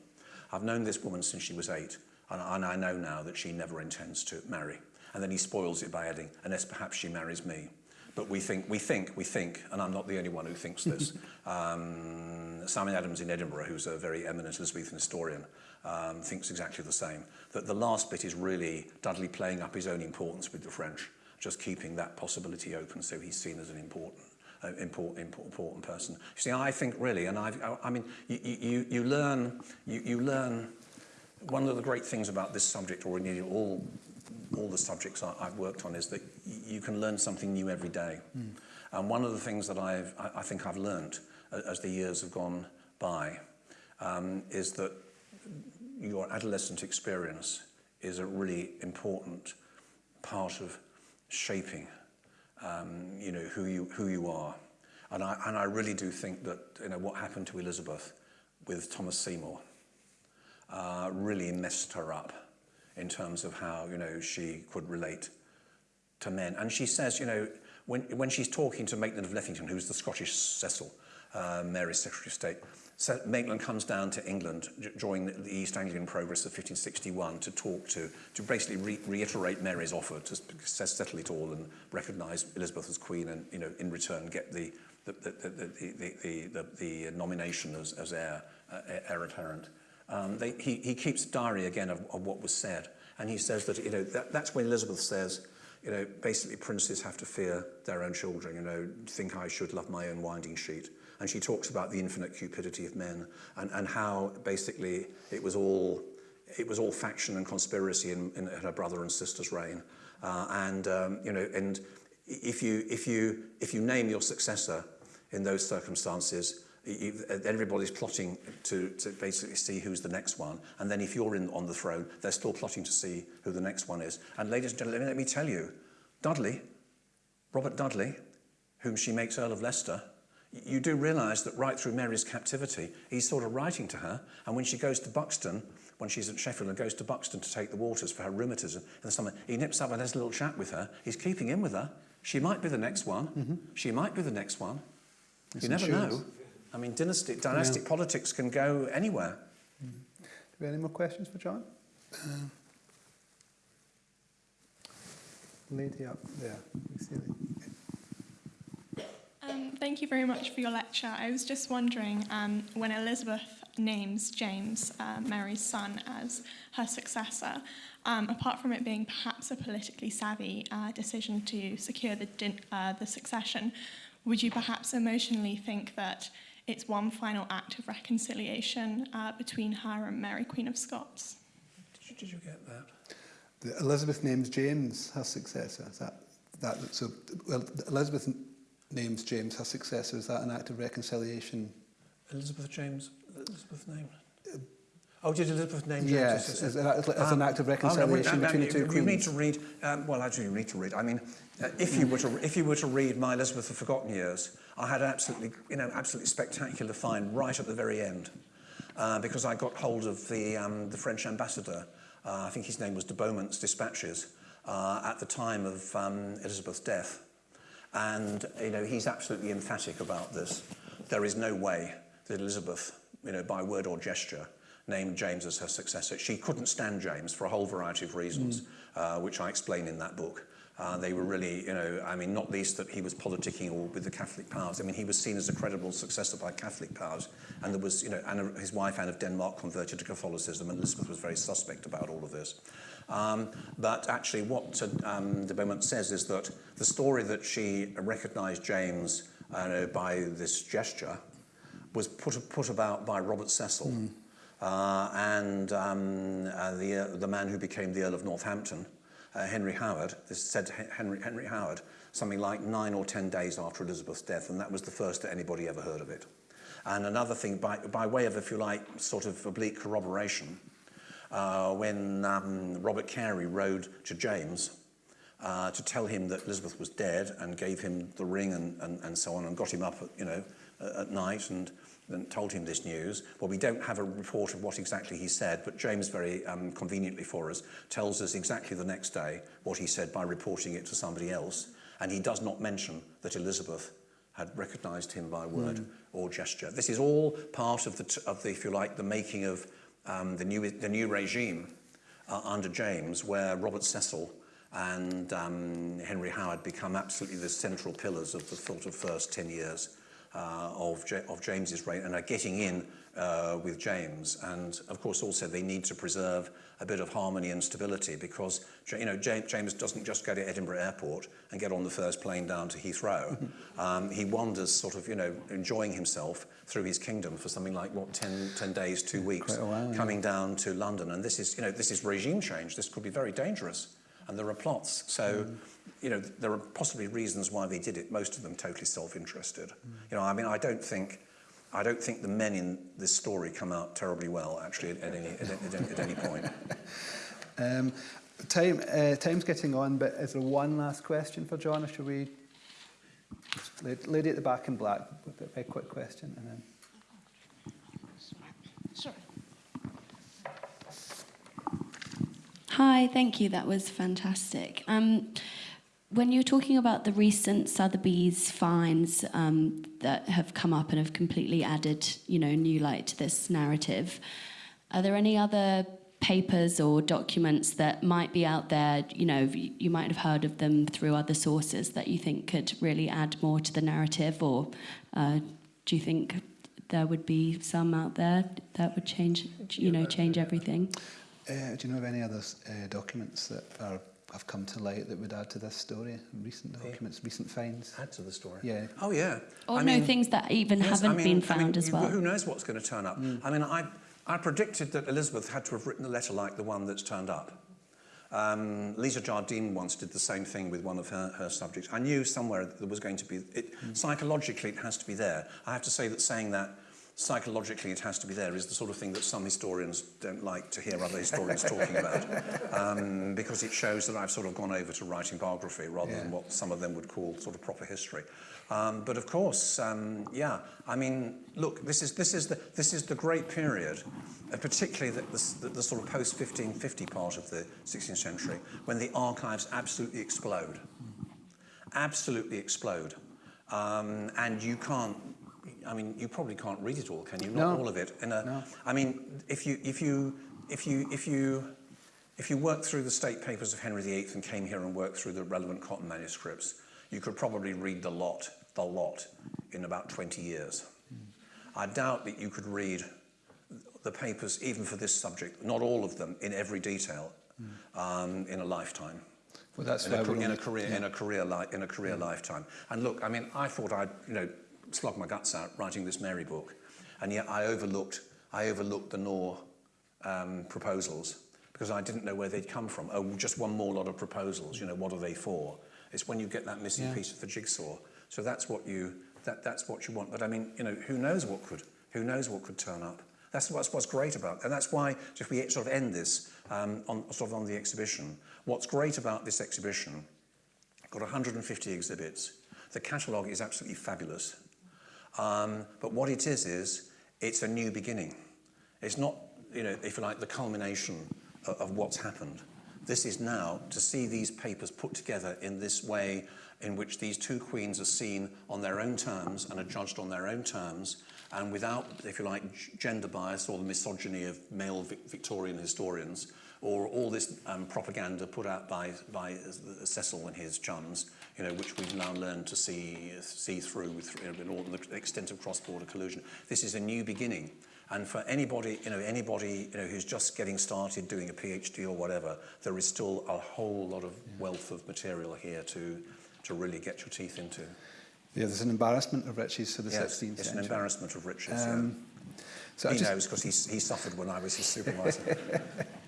I've known this woman since she was eight, and, and I know now that she never intends to marry. And then he spoils it by adding, unless perhaps she marries me. But we think, we think, we think, and I'm not the only one who thinks this. um, Simon Adams in Edinburgh, who's a very eminent Elizabethan historian, um, thinks exactly the same. That the last bit is really Dudley playing up his own importance with the French, just keeping that possibility open so he's seen as an important uh, important, important, person. You see, I think really, and I've, I, I mean, you, you, you learn, you, you learn one of the great things about this subject, or indeed all, all the subjects I, I've worked on, is that you can learn something new every day. And one of the things that I've, I, I think I've learned as the years have gone by um, is that your adolescent experience is a really important part of shaping, um, you know, who you, who you are. And I, and I really do think that, you know, what happened to Elizabeth with Thomas Seymour uh, really messed her up in terms of how, you know, she could relate to men. And she says, you know, when, when she's talking to Maitland of Lethington, who's the Scottish Cecil, uh, Mary's Secretary of State, so Maitland comes down to England during the East Anglian Progress of 1561 to talk to, to basically re reiterate Mary's offer to settle it all and recognise Elizabeth as Queen and, you know, in return get the, the, the, the, the, the, the, the nomination as, as heir, uh, heir apparent. Um, they, he, he keeps diary again of, of what was said. And he says that, you know, that, that's when Elizabeth says, you know, basically princes have to fear their own children, you know, think I should love my own winding sheet. And she talks about the infinite cupidity of men and, and how basically it was all it was all faction and conspiracy in, in her brother and sister's reign. Uh, and, um, you know, and if you, if, you, if you name your successor in those circumstances, everybody's plotting to, to basically see who's the next one. And then if you're in, on the throne, they're still plotting to see who the next one is. And ladies and gentlemen, let me tell you, Dudley, Robert Dudley, whom she makes Earl of Leicester, you do realise that right through Mary's captivity, he's sort of writing to her. And when she goes to Buxton, when she's at Sheffield and goes to Buxton to take the waters for her rheumatism in the summer, he nips up and has a little chat with her. He's keeping in with her. She might be the next one. Mm-hmm. She might be the next one. It's you never insurance. know. I mean, dynastic, dynastic politics can go anywhere. Do we have any more questions for John? Lady up there. See Um, thank you very much for your lecture. I was just wondering um, when Elizabeth names James, uh, Mary's son, as her successor, um, apart from it being perhaps a politically savvy uh, decision to secure the, uh, the succession, would you perhaps emotionally think that it's one final act of reconciliation uh, between her and Mary, Queen of Scots? Did you, did you get that? The Elizabeth names James her successor. Is that, that so? Well, Elizabeth names James her successor. Is that an act of reconciliation? Elizabeth James, Elizabeth name. Oh, did Elizabeth name James? Yes, as- as, as, as an act of reconciliation oh, no, between the two you queens. need to read. Um, well, actually, you need to read. I mean, uh, if you were to if you were to read My Elizabeth of Forgotten Years, I had an absolutely, you know, absolutely spectacular find right at the very end uh, because I got hold of the, um, the French ambassador, uh, I think his name was de Beaumont's dispatches, uh, at the time of um, Elizabeth's death. And, you know, he's absolutely emphatic about this. There is no way that Elizabeth, you know, by word or gesture, named James as her successor. She couldn't stand James for a whole variety of reasons, mm. uh, which I explain in that book. Uh, they were really, you know, I mean, not least that he was politicking all with the Catholic powers. I mean, he was seen as a credible successor by Catholic powers, and there was, you know, Anna, his wife Anne of Denmark converted to Catholicism, and Elizabeth was very suspect about all of this. Um, but actually, what um, de Beaumont says is that the story that she recognised James uh, by this gesture was put, put about by Robert Cecil uh, and um, uh, the, uh, the man who became the Earl of Northampton, uh, Henry Howard, this said Henry, Henry Howard, something like nine or ten days after Elizabeth's death, and that was the first that anybody ever heard of it. And another thing, by, by way of, if you like, sort of oblique corroboration, uh, when um, Robert Carey rode to James uh, to tell him that Elizabeth was dead and gave him the ring and, and, and so on and got him up, at, you know, at night and then told him this news. Well, we don't have a report of what exactly he said, but James very um, conveniently for us tells us exactly the next day what he said by reporting it to somebody else. And he does not mention that Elizabeth had recognised him by word or gesture. This is all part of the, of the if you like, the making of um, the, new, the new regime uh, under James, where Robert Cecil and um, Henry Howard become absolutely the central pillars of the sort of first 10 years uh, of, Ja- of James's reign and are getting in uh, with James. And of course, also they need to preserve a bit of harmony and stability because you know James, James doesn't just go to Edinburgh Airport and get on the first plane down to Heathrow. um, he wanders, sort of, you know, enjoying himself through his kingdom for something like what 10, 10 days, two weeks, while, yeah. coming down to London. And this is, you know, this is regime change. This could be very dangerous. and there are plots. So, mm. you know, there are possibly reasons why they did it. Most of them totally self-interested. Mm. You know, I mean, I don't think, I don't think the men in this story come out terribly well, actually, at, at any, at, at, at any point. um, time, uh, time's getting on, but is there one last question for John, or should we... Lady at the back in black, a very quick question, and then... Hi, thank you. That was fantastic. Um, when you're talking about the recent Sotheby's finds um, that have come up and have completely added, you know, new light to this narrative, are there any other papers or documents that might be out there? You know, you you might have heard of them through other sources that you think could really add more to the narrative, or uh, do you think there would be some out there that would change, you know, change everything? Uh, do you know of any other uh, documents that are, have come to light that would add to this story? Recent documents, recent finds? Add to the story. Yeah. Oh, yeah. Or I no mean- things that even Yes, haven't I mean- been I mean, found as well. Who knows what's going to turn up? I mean, I, I predicted that Elizabeth had to have written a letter like the one that's turned up. Um, Lisa Jardine once did the same thing with one of her, her subjects. I knew somewhere that there was going to be, it, psychologically it has to be there. I have to say that saying that psychologically it has to be there is the sort of thing that some historians don't like to hear other historians talking about um, because it shows that I've sort of gone over to writing biography rather than what some of them would call sort of proper history. Um, but of course, um, yeah, I mean, look, this is, this is, the, this is the great period, uh, particularly the, the, the sort of post-1550 part of the 16th century, when the archives absolutely explode. Absolutely explode. Um, and you can't, I mean, you probably can't read it all, can you? Not No. all of it. A, uh, No. I mean, if you, if you, if you, if you, if you worked through the state papers of Henry VIII and came here and worked through the relevant cotton manuscripts, you could probably read the lot, the lot, in about 20 years. I doubt that you could read the papers, even for this subject, not all of them in every detail, um, in a lifetime. Well, that's in a, in a career, in a career, li- in a career lifetime. And look, I mean, I thought I'd, you know, slog my guts out writing this Mary book, and yet I overlooked, I overlooked the Nau um, proposals because I didn't know where they'd come from. Oh, just one more lot of proposals. You know, what are they for? It's when you get that missing Yeah. piece of the jigsaw. So that's what you, that, that's what you want. But I mean, you know, who knows what could, who knows what could turn up? That's what's, what's great about, and that's why if we sort of end this um, on sort of on the exhibition. What's great about this exhibition? Got 150 exhibits. The catalogue is absolutely fabulous. Um, but what it is is it's a new beginning. It's not, you know, if you like, the culmination of, of what's happened. This is now to see these papers put together in this way in which these two queens are seen on their own terms and are judged on their own terms and without, if you like, gender bias or the misogyny of male Victorian historians or all this um, propaganda put out by, by Cecil and his chums, you know, which we've now learned to see, see through with in all the extent of cross-border collusion. This is a new beginning. And for anybody, you know, anybody you know, who's just getting started doing a PhD or whatever, there is still a whole lot of wealth of material here to, to really get your teeth into. Yeah, there's an embarrassment of riches for the yes, 16th it's century. an embarrassment of riches, um, yeah. So he I just, knows because he, he suffered when I was his supervisor.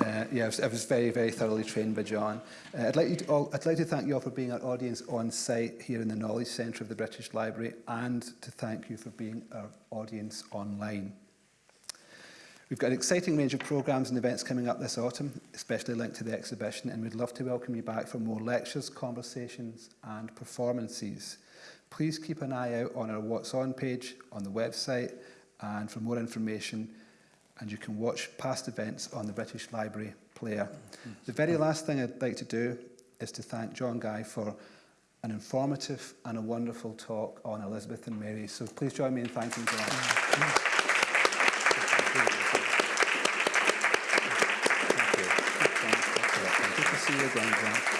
Uh, yeah, I was, I was very, very thoroughly trained by John. Uh, I'd, like you to all, I'd like to thank you all for being our audience on site here in the Knowledge Centre of the British Library and to thank you for being our audience online. We've got an exciting range of programmes and events coming up this autumn, especially linked to the exhibition, and we'd love to welcome you back for more lectures, conversations and performances. Please keep an eye out on our What's On page on the website and for more information and you can watch past events on the British Library player. The very last thing I'd like to do is to thank John Guy for an informative and a wonderful talk on Elizabeth and Mary. So please join me in thanking John. Thank you. Good to see you again, John.